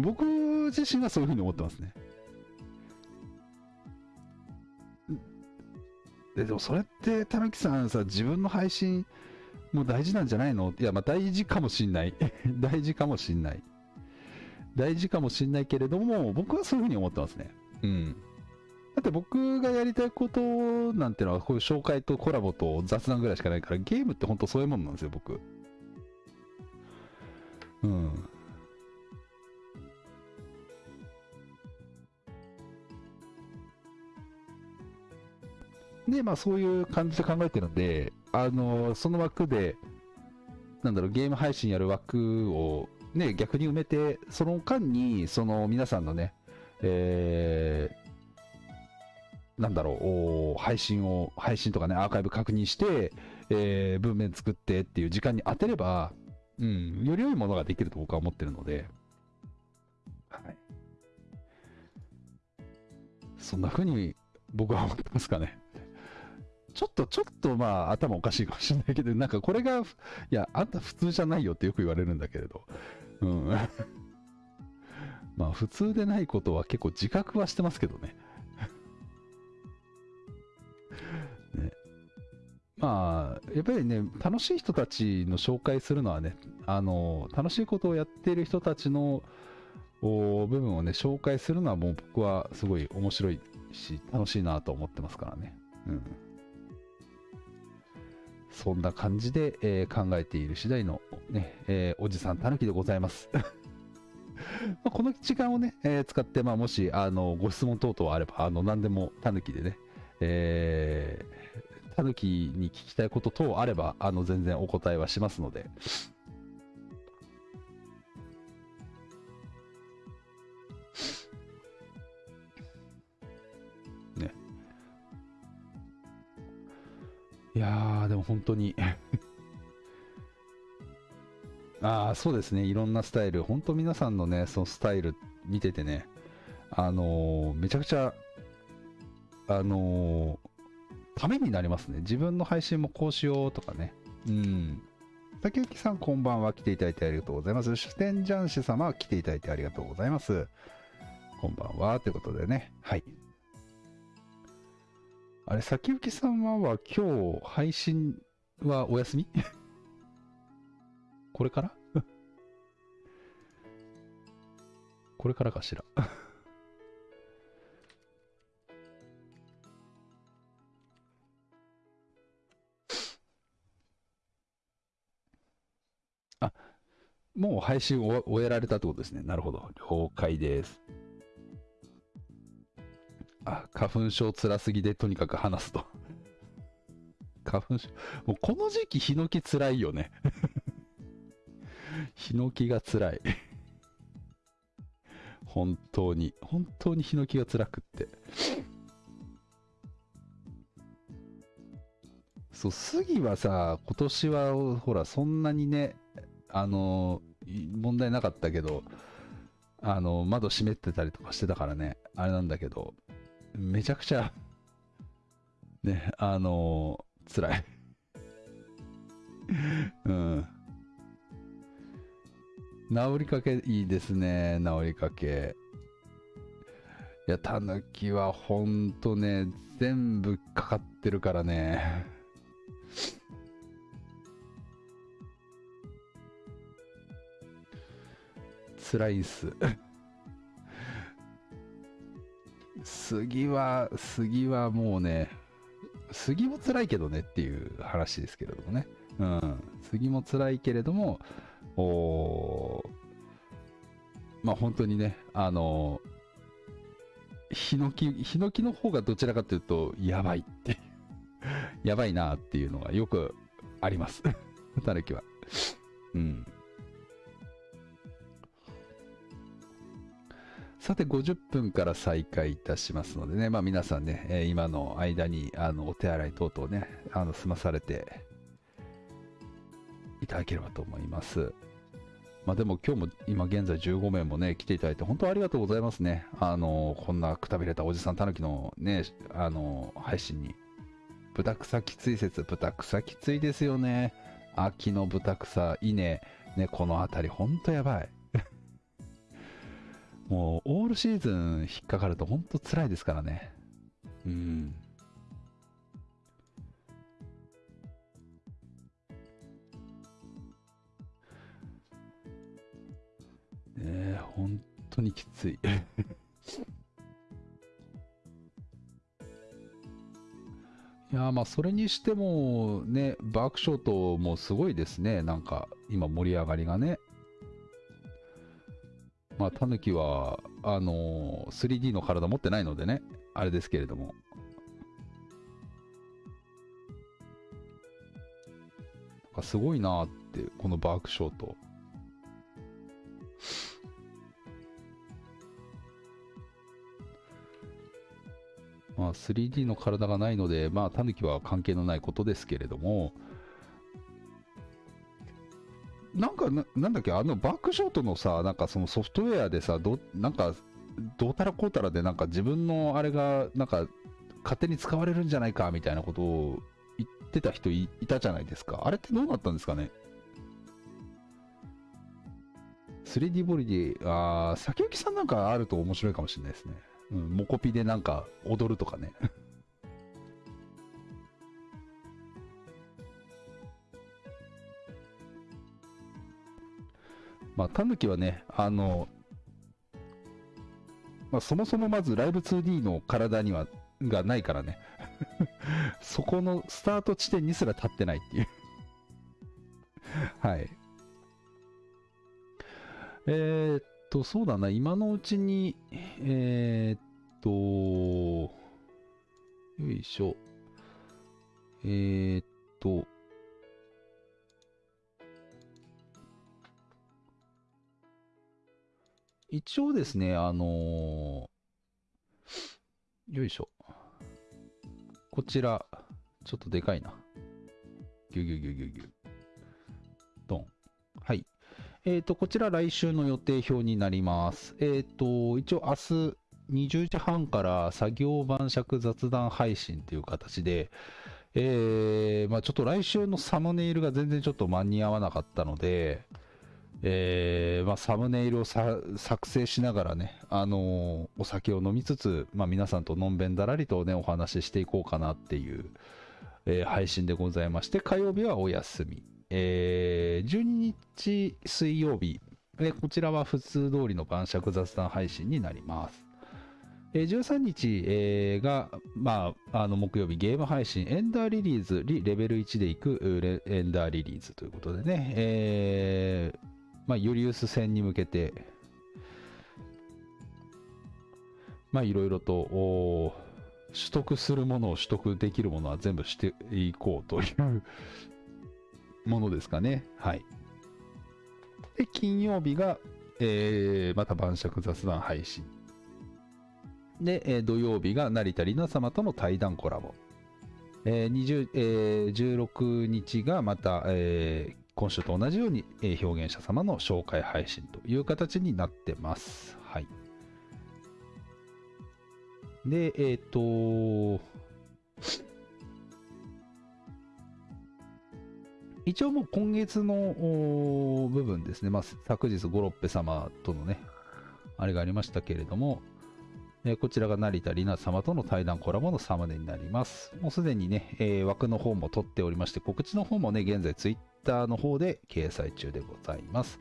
僕自身はそういうふうに思ってますね。ででもそれって、たぬきさんさ、自分の配信も大事なんじゃないの？いや、まあ大事かもしんない。(laughs) 大事かもしんない。大事かもしんないけれども、僕はそういうふうに思ってますね。うん。だって僕がやりたいことなんてのは、こういう紹介とコラボと雑談ぐらいしかないから、ゲームって本当そういうもんなんですよ、僕。うん。で、まあそういう感じで考えてるんで、あの、その枠で、なんだろう、ゲーム配信やる枠をね、逆に埋めて、その間に、その皆さんのね、えー、なんだろう、配信を、配信とかね、アーカイブ確認して、えー、文面作ってっていう時間に当てれば、うん、より良いものができると僕は思ってるので、はい。そんな風に僕は思ってますかね。ちょっと、ちょっとまあ頭おかしいかもしれないけど、なんかこれが、いや、あんた普通じゃないよってよく言われるんだけれど、うん。(laughs) まあ普通でないことは結構自覚はしてますけどね。(laughs) ねまあ、やっぱりね、楽しい人たちの紹介するのはね、あの、楽しいことをやっている人たちの部分をね、紹介するのはもう僕はすごい面白いし、楽しいなと思ってますからね。うん。そんな感じで、えー、考えている次第の、ね、えー、おじさんたぬきでございます。(laughs) まこの時間をね、えー、使って、まあ、もし、あの、ご質問等々あれば、あの、何でもたぬきでね、えー、たぬきに聞きたいこと等あれば、あの、全然お答えはしますので、いやー、でも本当に (laughs) ああ、そうですね。いろんなスタイル。本当皆さんのね、そのスタイル見ててね、あのー、めちゃくちゃ、あのー、ためになりますね。自分の配信もこうしようとかね。うん。竹内さん、こんばんは。来ていただいてありがとうございます。主典ジャンシ様、来ていただいてありがとうございます。こんばんは。ということでね。はい。あれ、先行き様は今日配信はお休み？(laughs) これから？(laughs) これからかしら？(laughs) あ、もう配信を終えられたってことですね。なるほど。了解です。あ、花粉症つらすぎでとにかく話すと。花粉症、もうこの時期ヒノキつらいよね。ヒノキがつらい。本当に、本当にヒノキが辛くって。そう、杉はさ、今年はほら、そんなにね、あの、問題なかったけど、あの、窓閉めてたりとかしてたからね、あれなんだけど、めちゃくちゃ、ね、あのー、辛い。(laughs) うん。治りかけいいですね、治りかけ。いや、タヌキはほんとね、全部かかってるからね。(laughs) 辛いっす。(laughs) 杉は、杉はもうね、杉も辛いけどねっていう話ですけれどもね。うん。杉も辛いけれども、おまあ本当にね、あのヒノキ、ヒノキの方がどちらかというと、やばいってやばいなっていうのがよくあります。(laughs) たぬきは。うん。さて、50分から再開いたしますのでね、まあ皆さんね、えー、今の間に、あの、お手洗い等々ね、あの、済まされていただければと思います。まあでも今日も今現在15名もね、来ていただいて本当ありがとうございますね。あの、こんなくたびれたおじさんたぬきのね、あの、配信に。豚草きつい説、豚草きついですよね。秋の豚草、稲、ね、この辺りほんとやばい。もう、オールシーズン引っかかると本当辛いですからね。うん。ねえ、本当にきつい。(laughs) いやまあそれにしてもね、バークショートもすごいですね。なんか今盛り上がりがね。まあ、タヌキは、あのー、3D の体持ってないのでね、あれですけれども。すごいなって、このバークショート。まあ 3D の体がないので、まあ、タヌキは関係のないことですけれども、なんかな、なんだっけ、あのバックショットのさ、なんかそのソフトウェアでさ、どなんか、どうたらこうたらで、なんか自分のあれが、なんか、勝手に使われるんじゃないかみたいなことを言ってた人いたじゃないですか。あれってどうなったんですかね？3D ボディ、あー、先行きさんなんかあると面白いかもしれないですね。うん、モコピでなんか踊るとかね。まあ、タヌキはね、あの、まあ、そもそもまずライブ 2D の体には、がないからね。(laughs) そこのスタート地点にすら立ってないっていう (laughs) はい。えー、っと、そうだな、今のうちに、えー、っと、よいしょ。えー、っと、一応ですね、あのー、よいしょ。こちら、ちょっとでかいな。ぎゅぎゅぎゅぎゅぎゅ。ドン。はい。えっ、ー、と、こちら来週の予定表になります。えっ、ー、と、一応明日20時半から作業晩酌雑談配信という形で、えー、まあちょっと来週のサムネイルが全然ちょっと間に合わなかったので、えー、まあ、サムネイルを作成しながらね、あのー、お酒を飲みつつ、まあ、皆さんとのんべんだらりとね、お話ししていこうかなっていう、えー、配信でございまして、火曜日はお休み。えー、12日水曜日、えこちらは普通通りの晩酌雑談配信になります。え13日、えー、が、まあ、あの木曜日ゲーム配信エンダーリリーズリレベル1でいくエンダーリリーズということでね、えー、まあ、ユリウス戦に向けて、まあ、いろいろと、取得するものを取得できるものは全部していこうというものですかね。はい。で、金曜日が、えー、また晩酌雑談配信。で、えー、土曜日が成田里奈様との対談コラボ。えー20えー、16日がまた、えー、今週と同じように、えー、表現者様の紹介配信という形になってます。はい。で、えっ、ー、と、一応もう今月の部分ですね、まあ、昨日ゴロッペ様とのね、あれがありましたけれども、えー、こちらが成田里奈様との対談コラボのサムネになります。もうすでにね、えー、枠の方も取っておりまして、告知の方もね、現在ツイッイッターの方で掲載中でございます。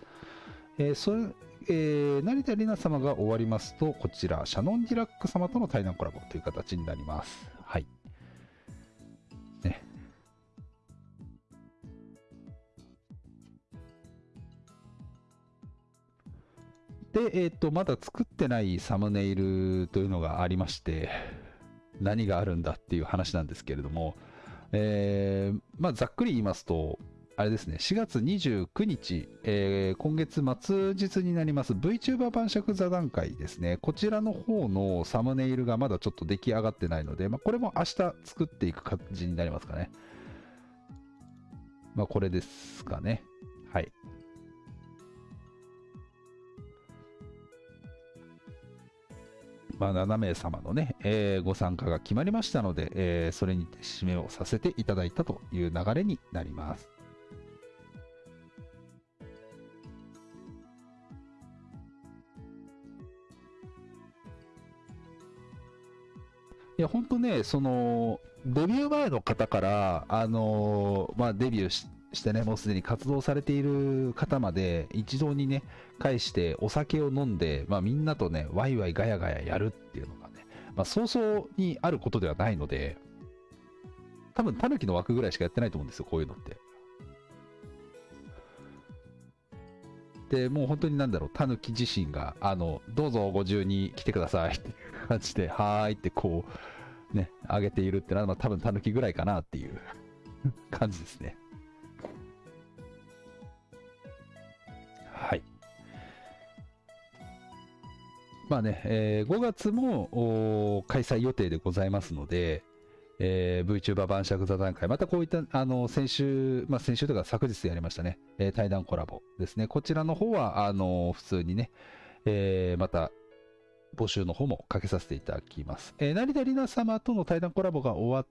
えー、それえー、成田里奈様が終わりますと、こちら、シャノン・ディラック様との対談コラボという形になります。はい。で、えっ、ー、と、まだ作ってないサムネイルというのがありまして、何があるんだっていう話なんですけれども、えー、まあ、ざっくり言いますと、あれですね、4月29日、えー、今月末日になります VTuber 晩酌座談会ですね。こちらの方のサムネイルがまだちょっと出来上がってないので、まあ、これも明日作っていく感じになりますかね。まあ、これですかね。はい。まあ、7名様のね、えー、ご参加が決まりましたので、えー、それに締めをさせていただいたという流れになります。いや、本当ね、その、デビュー前の方から、あのー、まあ、デビューししてね、もうすでに活動されている方まで一堂にね、返してお酒を飲んで、まあみんなとね、ワイワイガヤガヤやるっていうのがね、まあ早々にあることではないので、多分タヌキの枠ぐらいしかやってないと思うんですよ、こういうのって。で、もう本当になんだろう、タヌキ自身が、あの、どうぞご自由に来てくださいって感じで、はーいってこう、ね、あげているってのは、多分タヌキぐらいかなっていう (laughs) 感じですね。はい。まあね、えー5月も開催予定でございますので、えー VTuber 晩酌座談会、またこういった、あの、先週、まあ先週とか昨日やりましたね、えー対談コラボですね。こちらの方は、あの、普通にね、えーまた、募集の方もかけさせていただきます。えー成田里奈様との対談コラボが終わっ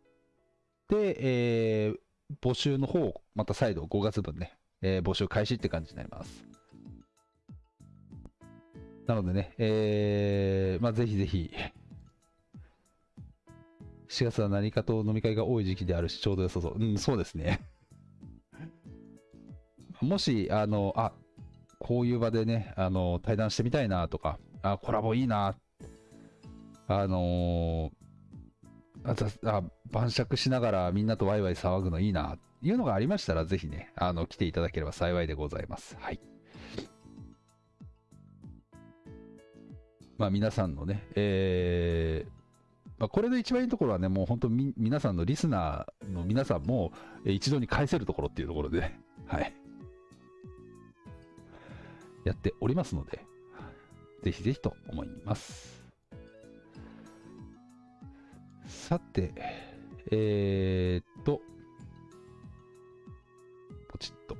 て、えー募集の方をまた再度5月分ね、えー募集開始って感じになります。なのでね、えーまあ、ぜひぜひ、4月は何かと飲み会が多い時期であるし、ちょうど良さそう。うん、そうですね。(laughs) もし、あの、あ、こういう場でね、あの、対談してみたいなとか、あ、コラボいいな、あのーあざあ晩酌しながらみんなとワイワイ騒ぐのいいな、いうのがありましたら、ぜひね、あの、来ていただければ幸いでございます。はい。まあ、皆さんのね、えーまあ、これで一番いいところはね、もう本当み、皆さんのリスナーの皆さんも、一度に返せるところっていうところで、(laughs) はい。やっておりますので、ぜひぜひと思います。さて、えーっと、ポチッと。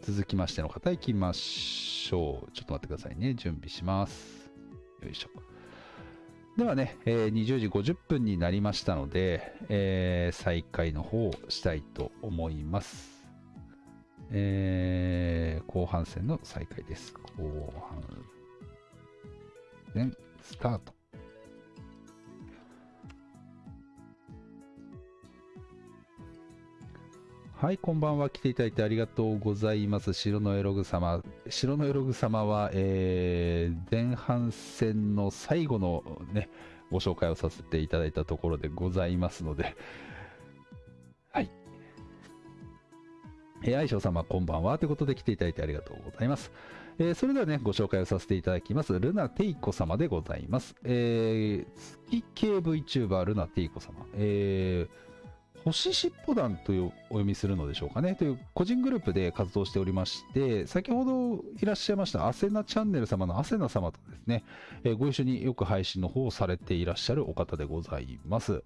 続きましての方行きましょう。ちょっと待ってくださいね。準備します。よいしょ。ではね、えー20時50分になりましたので、えー再開の方をしたいと思います。えー後半戦の再開です。後半戦、スタート。はい、こんばんは。来ていただいてありがとうございます。白のエログ様。白のエログ様は、えー前半戦の最後のね、ご紹介をさせていただいたところでございますので、はい。えー、愛称様、こんばんは。ということで来ていただいてありがとうございます。えーそれではね、ご紹介をさせていただきます。ルナテイコ様でございます。えー月系 VTuber ルナテイコ様。えー星しっぽ団というお読みするのでしょうかね。という個人グループで活動しておりまして先ほどいらっしゃいましたアセナチャンネル様のアセナ様とですね、えご一緒によく配信の方をされていらっしゃるお方でございます。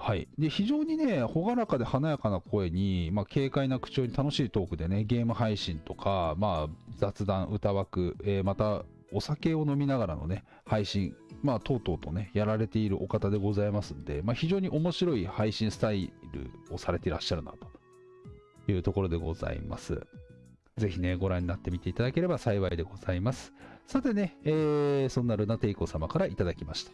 はい、で非常にね朗らかで華やかな声に、まあ、軽快な口調に楽しいトークでねゲーム配信とか、まあ、雑談歌枠、えーまたお酒を飲みながらのね配信まあ、とうとうとね、やられているお方でございますんで、まあ、非常に面白い配信スタイルをされていらっしゃるなというところでございます。ぜひね、ご覧になってみていただければ幸いでございます。さてね、えーそんなルナテイコ様からいただきました。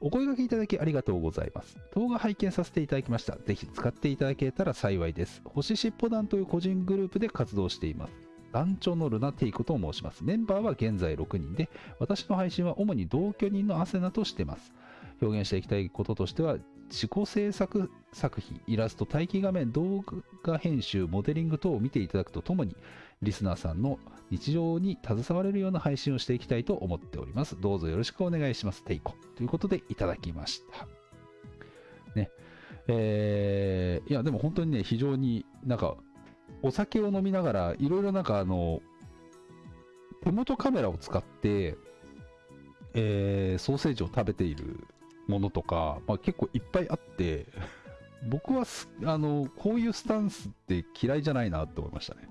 お声掛けいただきありがとうございます。動画拝見させていただきました。ぜひ使っていただけたら幸いです。星しっぽ団という個人グループで活動しています。団長のルナテイコと申します。メンバーは現在6人で、私の配信は主に同居人のアセナとしてます。表現していきたいこととしては、自己制作作品、イラスト、待機画面、動画編集、モデリング等を見ていただくとともに、リスナーさんの日常に携われるような配信をしていきたいと思っております。どうぞよろしくお願いします。テイコ。ということでいただきました。ね。えー、いや、でも本当にね、非常になんか、お酒を飲みながら、いろいろなんかあの、手元カメラを使って、えーソーセージを食べているものとか、まあ、結構いっぱいあって、(laughs) 僕はすあのこういうスタンスって嫌いじゃないなって思いましたね。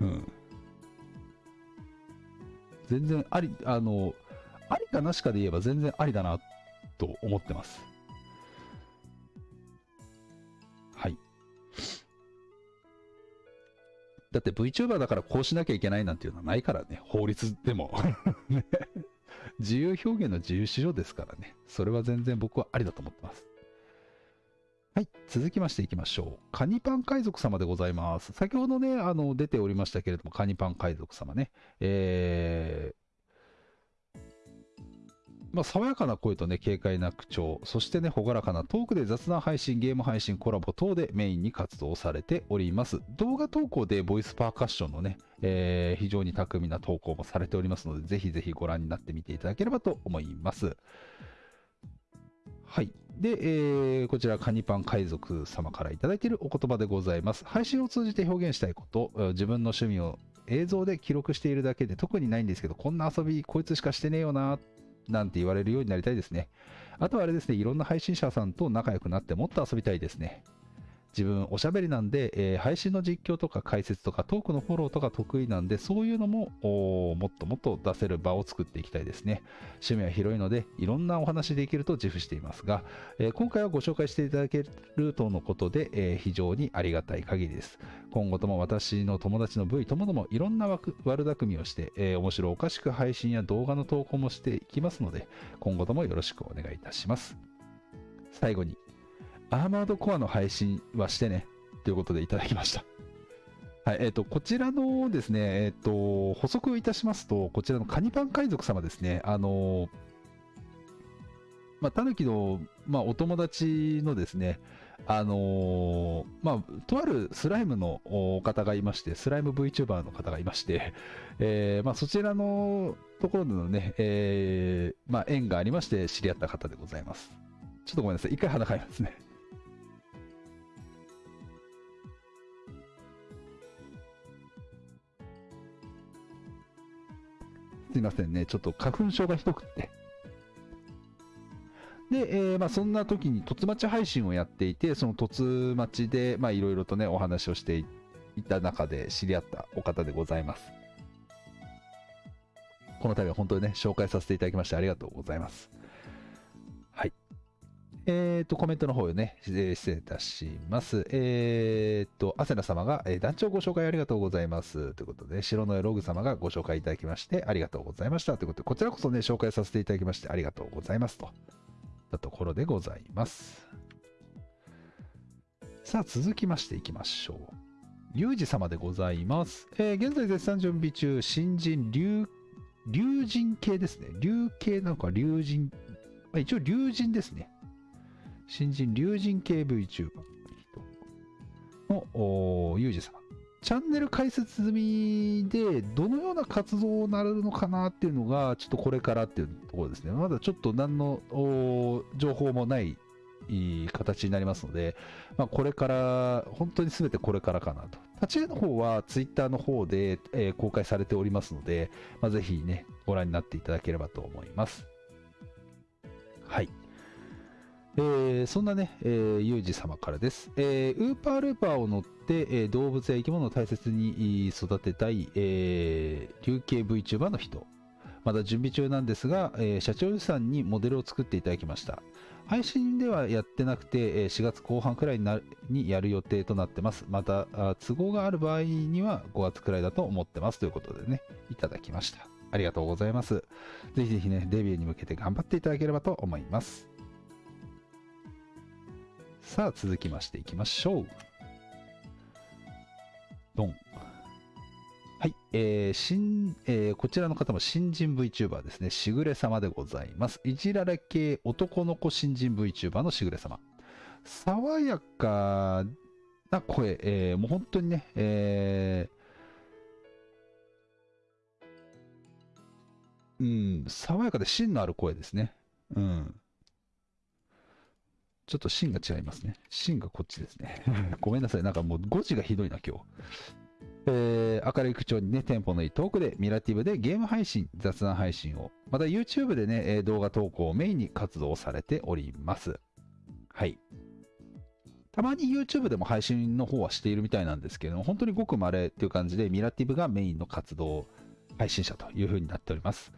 うん。全然あり、あの、ありかなしかで言えば全然ありだなと思ってます。だって VTuber だからこうしなきゃいけないなんていうのはないからね、法律でも。(laughs) ね自由表現の自由市場ですからね。それは全然僕はありだと思ってます。はい。続きましていきましょう。カニパン海賊様でございます。先ほどね、あの、出ておりましたけれども、カニパン海賊様ね。えー、まあ、爽やかな声とね、軽快な口調、そしてね、朗らかなトークで雑談配信、ゲーム配信、コラボ等でメインに活動されております。動画投稿でボイスパーカッションのね、えー非常に巧みな投稿もされておりますので、ぜひぜひご覧になってみていただければと思います。はい。で、えーこちら、カニパン海賊様からいただいているお言葉でございます。配信を通じて表現したいこと、自分の趣味を映像で記録しているだけで特にないんですけど、こんな遊びこいつしかしてねえよな、なんて言われるようになりたいですね。あとはあれですね、いろんな配信者さんと仲良くなってもっと遊びたいですね。自分おしゃべりなんで、えー、配信の実況とか解説とかトークのフォローとか得意なんで、そういうのももっともっと出せる場を作っていきたいですね。趣味は広いので、いろんなお話できると自負していますが、えー、今回はご紹介していただけるとのことで、えー、非常にありがたい限りです。今後とも私の友達の V ともどもいろんな悪巧みをして、えー、面白おかしく配信や動画の投稿もしていきますので、今後ともよろしくお願いいたします。最後にアーマードコアの配信はしてね、ということでいただきました。はい、えっ、ー、と、こちらのですね、えっ、ー、と、補足いたしますと、こちらのカニパン海賊様ですね、あの、まあ、タヌキの、まあ、お友達のですね、あのー、まあ、とあるスライムの方がいまして、スライム VTuber の方がいまして、えー、まあ、そちらのところでのね、えー、まあ、縁がありまして知り合った方でございます。ちょっとごめんなさい。一回鼻かいますね。すいませんね。ちょっと花粉症がひどくって。で、えー、まあ、そんな時に突待ち配信をやっていて、その突待ちで、まあ、いろいろとね、お話をしていた中で知り合ったお方でございます。この度は本当にね、紹介させていただきましてありがとうございます。えっ、ー、と、コメントの方をね、失礼いたします。えっ、ー、と、アセナ様が、えー、団長ご紹介ありがとうございます。ということで、白のログ様がご紹介いただきまして、ありがとうございました。ということで、こちらこそね、紹介させていただきまして、ありがとうございます。と。たところでございます。さあ、続きましていきましょう。ユージ様でございます。えー、現在絶賛準備中、新人竜、竜神系ですね。竜系なのか、竜神、まあ、一応竜神ですね。新人竜神系 VTuber のユージ様。チャンネル開設済みで、どのような活動になるのかなっていうのが、ちょっとこれからっていうところですね。まだちょっと何の情報もない形になりますので、まあ、これから、本当に全てこれからかなと。立ち絵の方は Twitter の方で、えー、公開されておりますので、まあ、ぜひね、ご覧になっていただければと思います。はい。えー、そんなね、えー、ユージ様からです。えー、ウーパールーパーを乗って、え、動物や生き物を大切に育てたい、えー、流形 VTuber の人。まだ準備中なんですが、え、社長さんにモデルを作っていただきました。配信ではやってなくて、4月後半くらいになにやる予定となってます。また、都合がある場合には5月くらいだと思ってますということでね、いただきました。ありがとうございます。ぜひぜひね、デビューに向けて頑張っていただければと思います。さあ、続きましていきましょう。ドン。はい。えー、新、えー、こちらの方も新人 VTuber ですね。しぐれ様でございます。いじられ系男の子新人 VTuber のしぐれ様。爽やかな声、えー、もう本当にね、えー、うん、爽やかで芯のある声ですね。うん。ちょっと芯が違いますね。芯がこっちですね。(laughs) ごめんなさい。なんかもう5時がひどいな、今日。えー、明るい口調にね、テンポのいいトークで、ミラティブでゲーム配信、雑談配信を、また YouTube でね、動画投稿をメインに活動されております。はい。たまに YouTube でも配信の方はしているみたいなんですけども、本当にごく稀っていう感じで、ミラティブがメインの活動配信者という風になっております。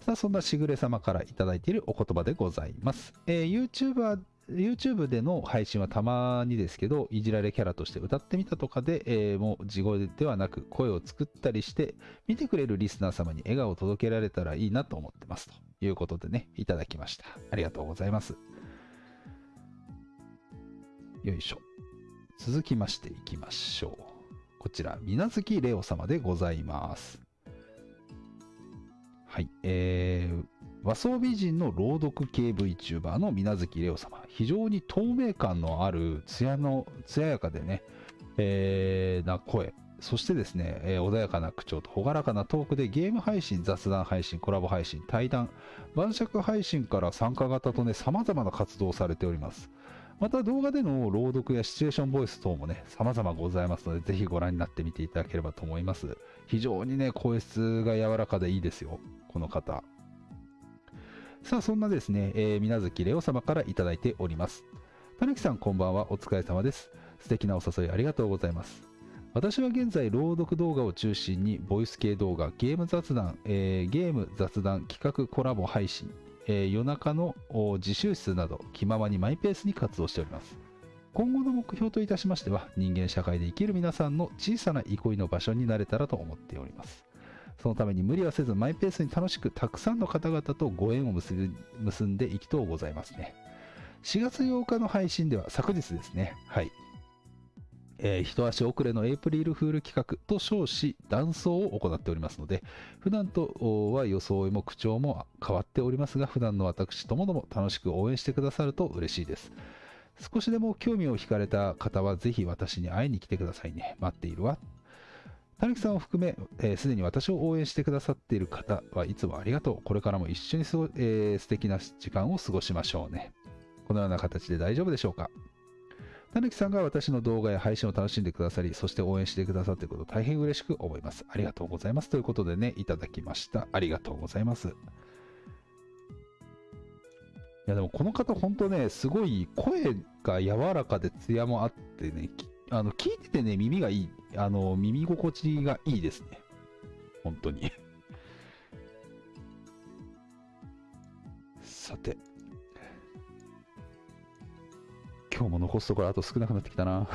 さあ、そんなしぐれ様からいただいているお言葉でございます。えー、YouTuber YouTube での配信はたまにですけど、いじられキャラとして歌ってみたとかで、えー、もう地声ではなく声を作ったりして、見てくれるリスナー様に笑顔を届けられたらいいなと思ってます。ということでね、いただきました。ありがとうございます。よいしょ。続きましていきましょう。こちら、みなずきレオ様でございます。はい。えー、和装美人の朗読系 VTuber の水無月レオ様。非常に透明感のある、艶の、艶やかでね、えー、な声。そしてですね、えー、穏やかな口調と朗らかなトークでゲーム配信、雑談配信、コラボ配信、対談、晩酌配信から参加型とね、様々な活動をされております。また動画での朗読やシチュエーションボイス等もね、様々ございますので、ぜひご覧になってみていただければと思います。非常にね、声質が柔らかでいいですよ、この方。さあ、そんなですね、えー、水月レオ様からいただいております。たぬきさん、こんばんは。お疲れ様です。素敵なお誘いありがとうございます。私は現在、朗読動画を中心に、ボイス系動画、ゲーム雑談、えー、ゲーム雑談、企画コラボ配信、えー、夜中の自習室など気ままにマイペースに活動しております今後の目標といたしましては人間社会で生きる皆さんの小さな憩いの場所になれたらと思っておりますそのために無理はせずマイペースに楽しくたくさんの方々とご縁を結んでいきとうございますね4月8日の配信では昨日ですねはいえー、一足遅れのエイプリルフール企画と称し、断層を行っておりますので、普段とは装いも口調も変わっておりますが、普段の私ともども楽しく応援してくださると嬉しいです。少しでも興味を惹かれた方は、ぜひ私に会いに来てくださいね。待っているわ。たぬきさんを含め、す、えー、で、に私を応援してくださっている方はいつもありがとう。これからも一緒にすご、えー、素敵な時間を過ごしましょうね。このような形で大丈夫でしょうかたぬきさんが私の動画や配信を楽しんでくださり、そして応援してくださっていること大変嬉しく思います。ありがとうございます。ということでね、いただきました。ありがとうございます。いやでもこの方本当ね、すごい声が柔らかで艶もあってね、あの聞いててね、耳がいい、あの耳心地がいいですね。本当にさて。今日も残すところあと少なくなってきたな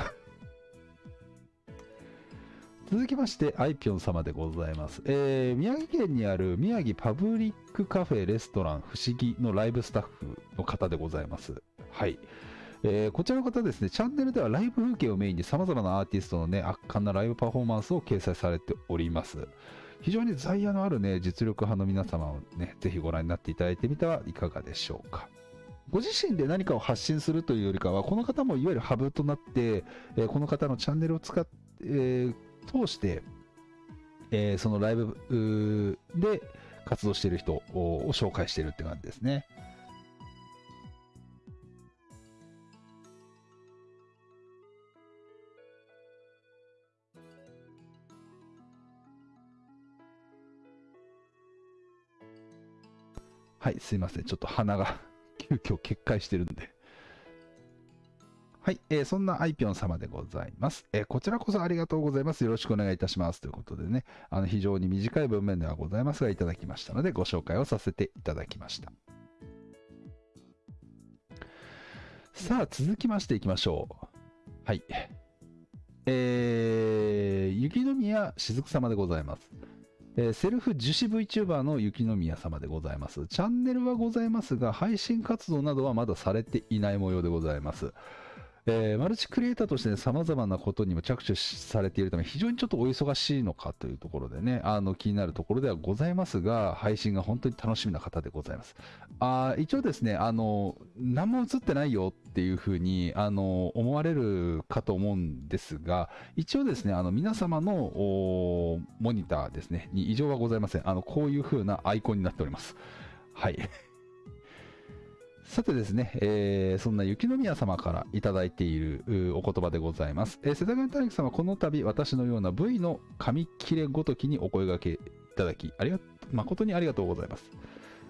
続きまして、アイピョン様でございます。えー、宮城県にある宮城パブリックカフェレストラン不思議のライブスタッフの方でございます。はい。えー、こちらの方ですね、チャンネルではライブ風景をメインに様々なアーティストのね、圧巻なライブパフォーマンスを掲載されております。非常に在野のあるね、実力派の皆様をね、ぜひご覧になっていただいてみてはいかがでしょうか。ご自身で何かを発信するというよりかは、この方もいわゆるハブとなって、えー、この方のチャンネルを使って、えー、通して、えー、そのライブで活動している人を紹介しているって感じですね。はい、すいません。ちょっと鼻が (laughs) 急遽決壊してるんで。はい、えー、そんなアイピョン様でございます、えー、こちらこそありがとうございます。よろしくお願いいたします。ということでね、あの非常に短い文面ではございますが、いただきましたので、ご紹介をさせていただきました。さあ、続きましていきましょう。はい。えー、雪宮しずく様でございます。えー、セルフ樹脂 VTuber の雪宮様でございます。チャンネルはございますが、配信活動などはまだされていない模様でございます。えー、マルチクリエイターとして、ね、様々なことにも着手されているため、非常にちょっとお忙しいのかというところでね、あの気になるところではございますが、配信が本当に楽しみな方でございます。あ一応ですね、あの、何も映ってないよっていうふうに、あの、思われるかと思うんですが、一応ですね、あの、皆様のモニターですね、に異常はございません。あの、こういうふうなアイコンになっております。はい。さてですね、えー、そんな雪宮様からいただいているお言葉でございます。えー、世田谷大樹様、この度私のような V の紙切れごときにお声掛けいただき、ありが誠にありがとうございます。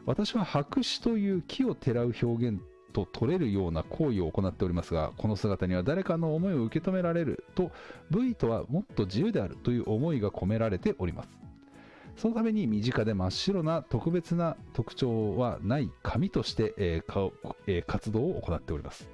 私は白紙という木をてらう表現と取れるような行為を行っておりますが、この姿には誰かの思いを受け止められると、V とはもっと自由であるという思いが込められております。そのために身近で真っ白な特別な特徴はない紙として、えーえー、活動を行っております。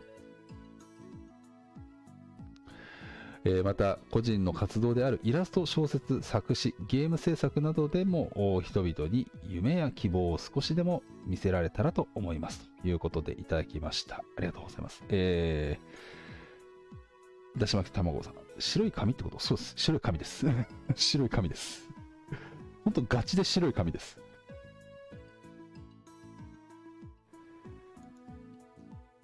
えー、また個人の活動であるイラスト小説作詞ゲーム制作などでも人々に夢や希望を少しでも見せられたらと思います。ということでいただきました。ありがとうございます。えー、だし巻き卵さん。白い紙ってこと？そうです。白い紙です。(laughs) 白い紙です。ほんとガチで白い紙です。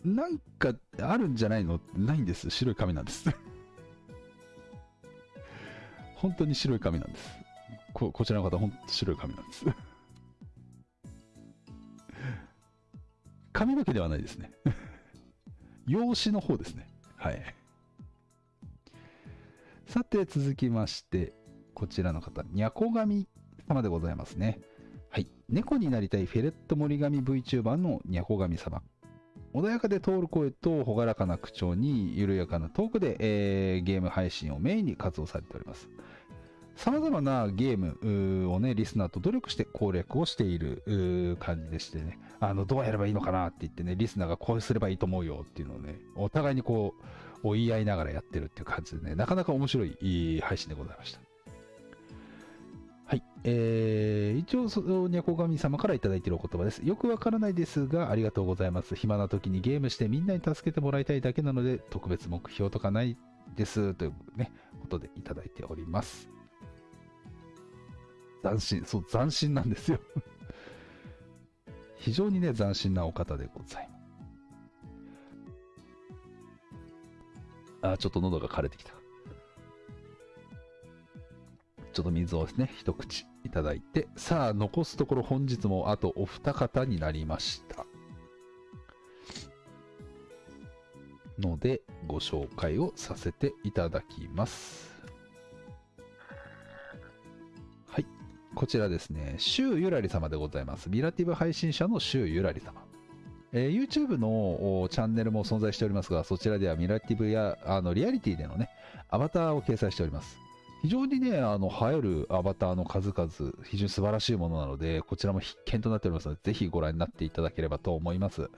なんかあるんじゃないの？ないんです。白い紙なんです。(laughs) 本当に白い紙なんです。ここちらの方、本当白い紙なんです。(laughs) 髪の毛ではないですね。(laughs) 養子の方ですね。はい。さて、続きまして、こちらの方、にゃこ神様でございますね。はい。猫になりたいフェレット森神 VTuber のにゃこ神様。穏やかで通る声と朗らかな口調に緩やかなトークで、えー、ゲーム配信をメインに活動されております。様々なゲームをね、リスナーと努力して攻略をしている感じでしてね、あの、どうやればいいのかなって言ってね、リスナーがこうすればいいと思うよっていうのをね、お互いにこう、言い合いながらやってるっていう感じでね、なかなか面白い配信でございました。はい。えー、一応、そのにゃこ神様から頂いているお言葉です。よくわからないですが、ありがとうございます。暇な時にゲームしてみんなに助けてもらいたいだけなので、特別目標とかないです。というね、ことでいただいております。斬新、そう、斬新なんですよ (laughs) 非常にね、斬新なお方でございます。あ、ちょっと喉が枯れてきた。ちょっと水をですね、一口いただいて、さあ、残すところ本日もあとお二方になりました。ので、ご紹介をさせていただきます。はいこちらですね、シュウゆらり様でございます。ミラティブ配信者のシュウゆらり様。えー、YouTube のチャンネルも存在しておりますが、そちらではミラティブやあのリアリティでのね、アバターを掲載しております。非常にね、あの、映えるアバターの数々、非常に素晴らしいものなので、こちらも必見となっておりますので、ぜひご覧になっていただければと思います。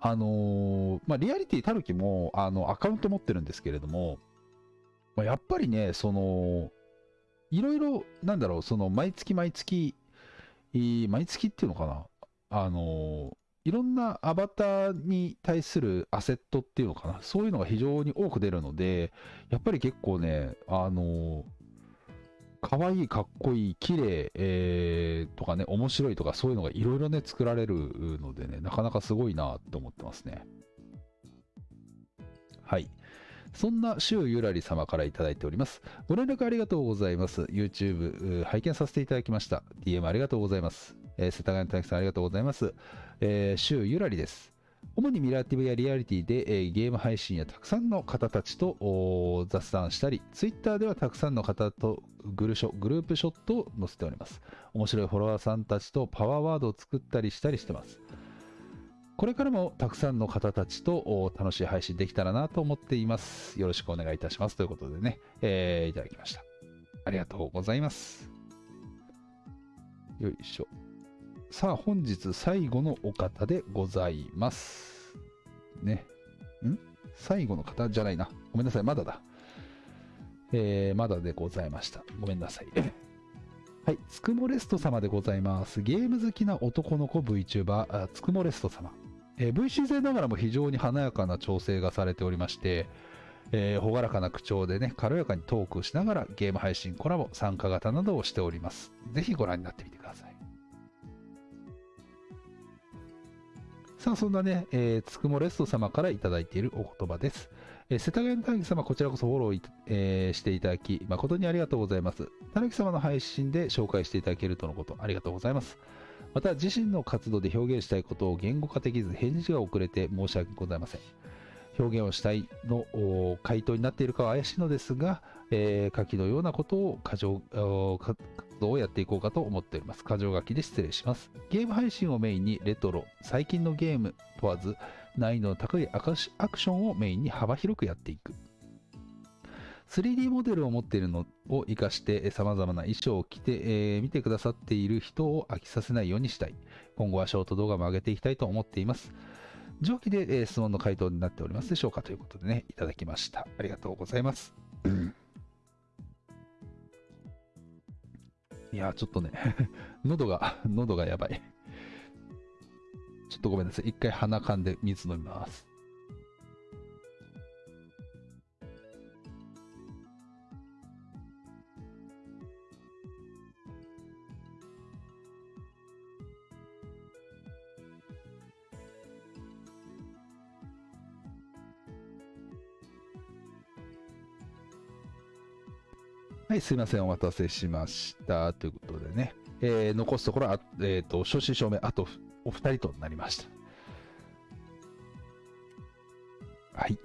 あのー、まあ、リアリティたるきも、あの、アカウント持ってるんですけれども、まあ、やっぱりね、その、いろいろ、なんだろう、その毎月毎月、毎月っていうのかな、あの、いろんなアバターに対するアセットっていうのかな、そういうのが非常に多く出るので、やっぱり結構ね、あの、可愛い、かっこいい、綺麗、えー、とかね、面白いとか、そういうのがいろいろね、作られるのでね、なかなかすごいなって思ってますね。はい。そんな周ゆらり様からいただいております。ご連絡ありがとうございます。YouTube 拝見させていただきました。DM ありがとうございます。えー、世田谷大樹さんありがとうございます。えー、周ゆらりです。主にミラーティブやリアリティで、えー、ゲーム配信やたくさんの方たちと雑談したり、Twitter ではたくさんの方とグルショグループショットを載せております。面白いフォロワーさんたちとパワーワードを作ったりしたりしてます。これからもたくさんの方たちと楽しい配信できたらなと思っています。よろしくお願いいたします。ということでね、えー、いただきました。ありがとうございます。よいしょ。さあ、本日最後のお方でございます。ね。ん？最後の方じゃないな。ごめんなさい、まだだ。えー、まだでございました。ごめんなさい。(laughs) はい、つくもレスト様でございます。ゲーム好きな男の子 VTuber、つくもレスト様。えー、VC 勢ながらも非常に華やかな調整がされておりまして、えー、朗らかな口調でね、軽やかにトークしながらゲーム配信コラボ、参加型などをしております。ぜひご覧になってみてください。さあ、そんなね、えー、つくもレスト様からいただいているお言葉です。えー、世田谷のたぬき様、こちらこそフォロー、えー、していただき、誠にありがとうございます。たぬき様の配信で紹介していただけるとのこと、ありがとうございます。また自身の活動で表現したいことを言語化できず返事が遅れて申し訳ございません。表現をしたいの回答になっているかは怪しいのですが、えー、書きのようなことを過剰活動をやっていこうかと思っております。過剰書きで失礼します。ゲーム配信をメインにレトロ、最近のゲーム問わず難易度の高いアクションをメインに幅広くやっていく。3D モデルを持っているのを活かして様々な衣装を着て、えー、見てくださっている人を飽きさせないようにしたい。今後はショート動画も上げていきたいと思っています。上記で、え、質問の回答になっておりますでしょうかということでね、いただきました。ありがとうございます。いやちょっとね (laughs) 喉が、喉がやばいちょっとごめんなさい。一回鼻かんで水飲みます。い、すいません、お待たせしました。ということでね、えー、残すところは、えっ、ー、と、正真正銘、あとお二人となりました。はい。じ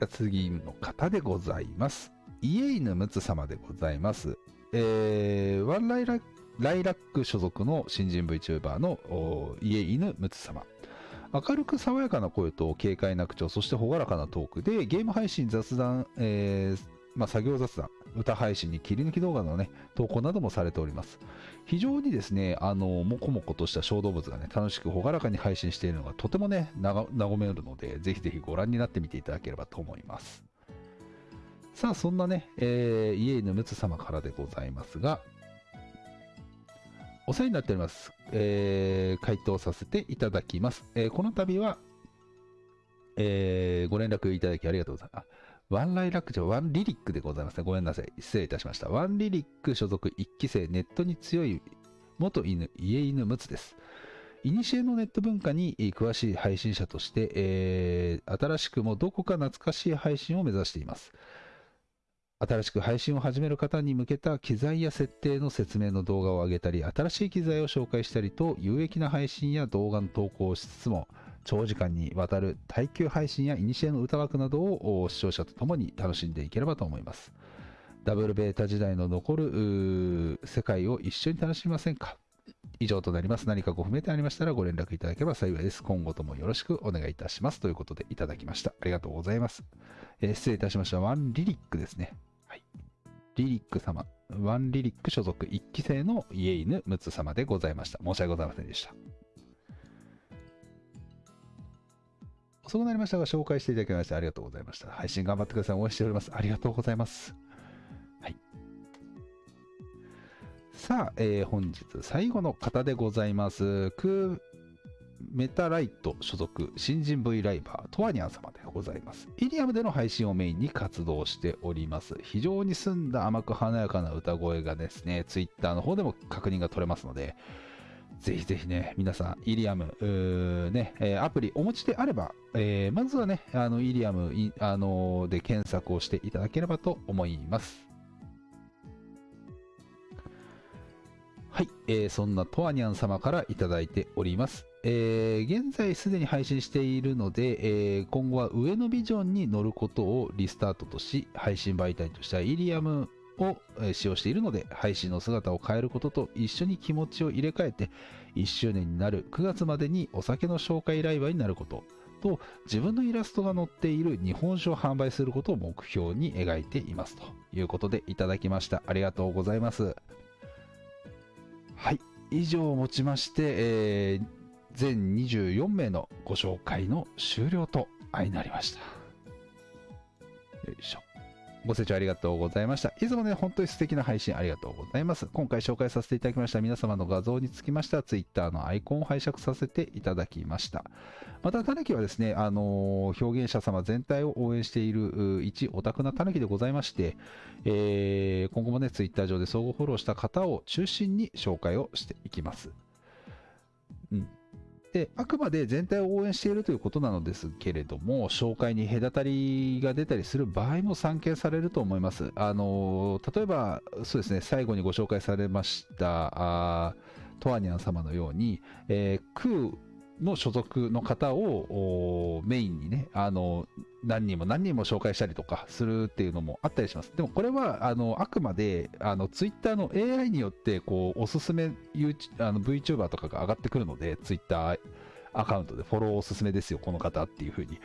ゃ次の方でございます。家犬むつ様でございます。えー、ワンライラライラック所属の新人 VTuber のお家犬むつ様。明るく爽やかな声と軽快な口調、そして朗らかなトークで、ゲーム配信、雑談、えーまあ、作業雑談、歌配信に切り抜き動画のね、投稿などもされております。非常にですね、あの、もこもことした小動物がね、楽しく朗らかに配信しているのがとてもね、和めるので、ぜひぜひご覧になってみていただければと思います。さあ、そんなね、えー、家犬むつ様からでございますが、お世話になっております。えー回答させていただきます。えーこの度は、えーご連絡いただきありがとうございます。ワンライラックじゃワンリリックでございますね。ごめんなさい。失礼いたしました。ワンリリック所属1期生、ネットに強い元犬、家犬むつです。いにしえのネット文化に詳しい配信者として、えー新しくもどこか懐かしい配信を目指しています。新しく配信を始める方に向けた機材や設定の説明の動画を上げたり、新しい機材を紹介したりと、有益な配信や動画の投稿をしつつも、長時間にわたる耐久配信や古の歌枠などをお視聴者と共に楽しんでいければと思います。ダブルベータ時代の残る世界を一緒に楽しみませんか？以上となります。何かご不明点ありましたらご連絡いただければ幸いです。今後ともよろしくお願いいたします。ということでいただきました。ありがとうございます。えー失礼いたしました。ワンリリックですね。はい。リリック様。ワンリリック所属1期生の家犬むつ様でございました。申し訳ございませんでした。遅くなりましたが、紹介していただきましてありがとうございました。配信頑張ってください。応援しております。ありがとうございます。はい。さあ、えー本日最後の方でございます。クーメタライト所属新人 V ライバートワニャン様でございます。イリアムでの配信をメインに活動しております。非常に澄んだ甘く華やかな歌声がですね、ツイッターの方でも確認が取れますので、ぜひぜひね、皆さん、イリアム、ね、えーアプリお持ちであれば、えーまずはね、あの、イリアム、あのーで検索をしていただければと思います。はい、えーそんなトワニャン様からいただいております。えー現在すでに配信しているので、えー今後は上のビジョンに乗ることをリスタートとし、配信媒体としてはイリアムを使用しているので、配信の姿を変えることと一緒に気持ちを入れ替えて、1周年になる9月までにお酒の紹介ライバーになることと、自分のイラストが載っている日本酒を販売することを目標に描いていますということでいただきました。ありがとうございます。はい。以上をもちまして、えー全24名のご紹介の終了と相なりました。よいしょ。ご清聴ありがとうございました。いつもね、本当に素敵な配信ありがとうございます。今回紹介させていただきました皆様の画像につきましては、Twitter のアイコンを拝借させていただきました。また、タヌキはですね、あのー表現者様全体を応援している一オタクなタヌキでございまして、えー今後もね、Twitter 上で相互フォローした方を中心に紹介をしていきます。で、あくまで全体を応援しているということなのですけれども、紹介に隔たりが出たりする場合も散見されると思います。あの例えば、そうですね、最後にご紹介されました、あトアニャン様のように、えー空の所属の方をメインにね、あの何人も何人も紹介したりとかするっていうのもあったりします。でもこれはあのあくまであのツイッターの AI によってこうおすすめ YouTube あの VTuber とかが上がってくるので、ツイッターアカウントでフォローおすすめですよ、この方っていう風に。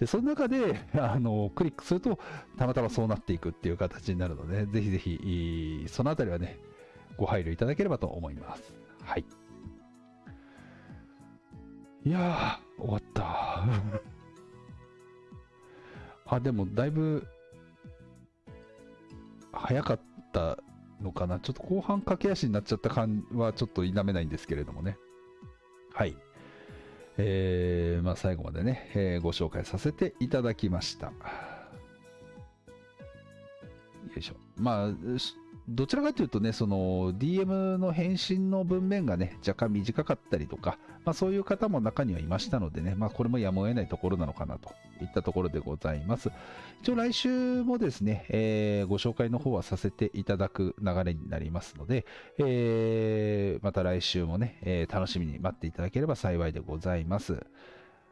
で、その中であのクリックすると、たまたまそうなっていくっていう形になるので、ぜひぜひ、そのあたりはね、ご配慮いただければと思います。はい。いやー、終わった。(laughs) あ、でも、だいぶ、早かったのかな。ちょっと後半駆け足になっちゃった感はちょっと否めないんですけれどもね。はい。えー、まあ最後までね、えーご紹介させていただきました。よいしょ。まあ、どちらかというとね、その DM の返信の文面がね、若干短かったりとか、まあそういう方も中にはいましたのでね、まあこれもやむを得ないところなのかなといったところでございます。一応来週もですね、えーご紹介の方はさせていただく流れになりますので、えーまた来週もね、えー楽しみに待っていただければ幸いでございます。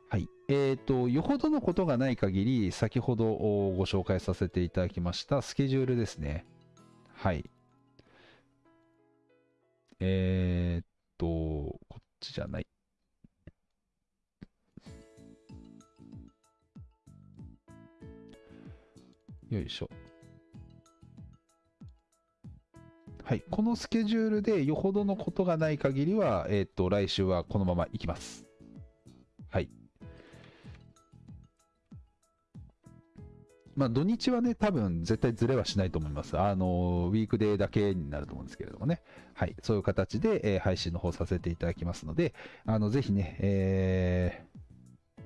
はい。えっ、と、よほどのことがない限り、先ほどご紹介させていただきましたスケジュールですね。はい。えっ、と、こっちじゃない。よいしょ。はい。このスケジュールでよほどのことがない限りは、えっ、と、来週はこのまま行きます。まあ、土日はね、多分絶対ずれはしないと思います。あの、ウィークデーだけになると思うんですけれどもね。はい。そういう形で、えー配信の方させていただきますので、あの、ぜひね、えー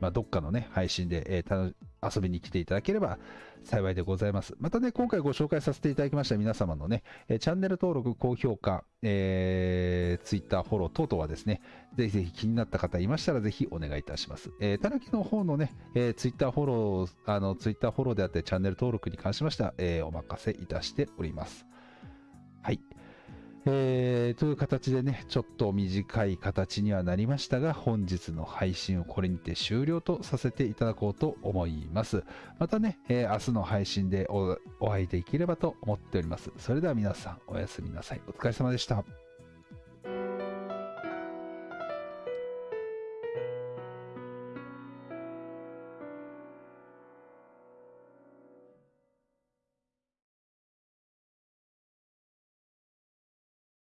まあ、どっかのね、配信で、えー遊びに来ていただければ幸いでございます。またね、今回ご紹介させていただきました皆様のね、えチャンネル登録、高評価、えー、Twitter フォロー等々はですね、ぜひぜひ気になった方いましたらぜひお願いいたします。えー、たぬきの方のね、えー、Twitter フォロー、あの、Twitter フォローであってチャンネル登録に関しましては、えーお任せいたしております。えーという形でね、ちょっと短い形にはなりましたが、本日の配信をこれにて終了とさせていただこうと思います。またね、えー明日の配信でお会いできればと思っております。それでは皆さん、おやすみなさい。お疲れ様でした。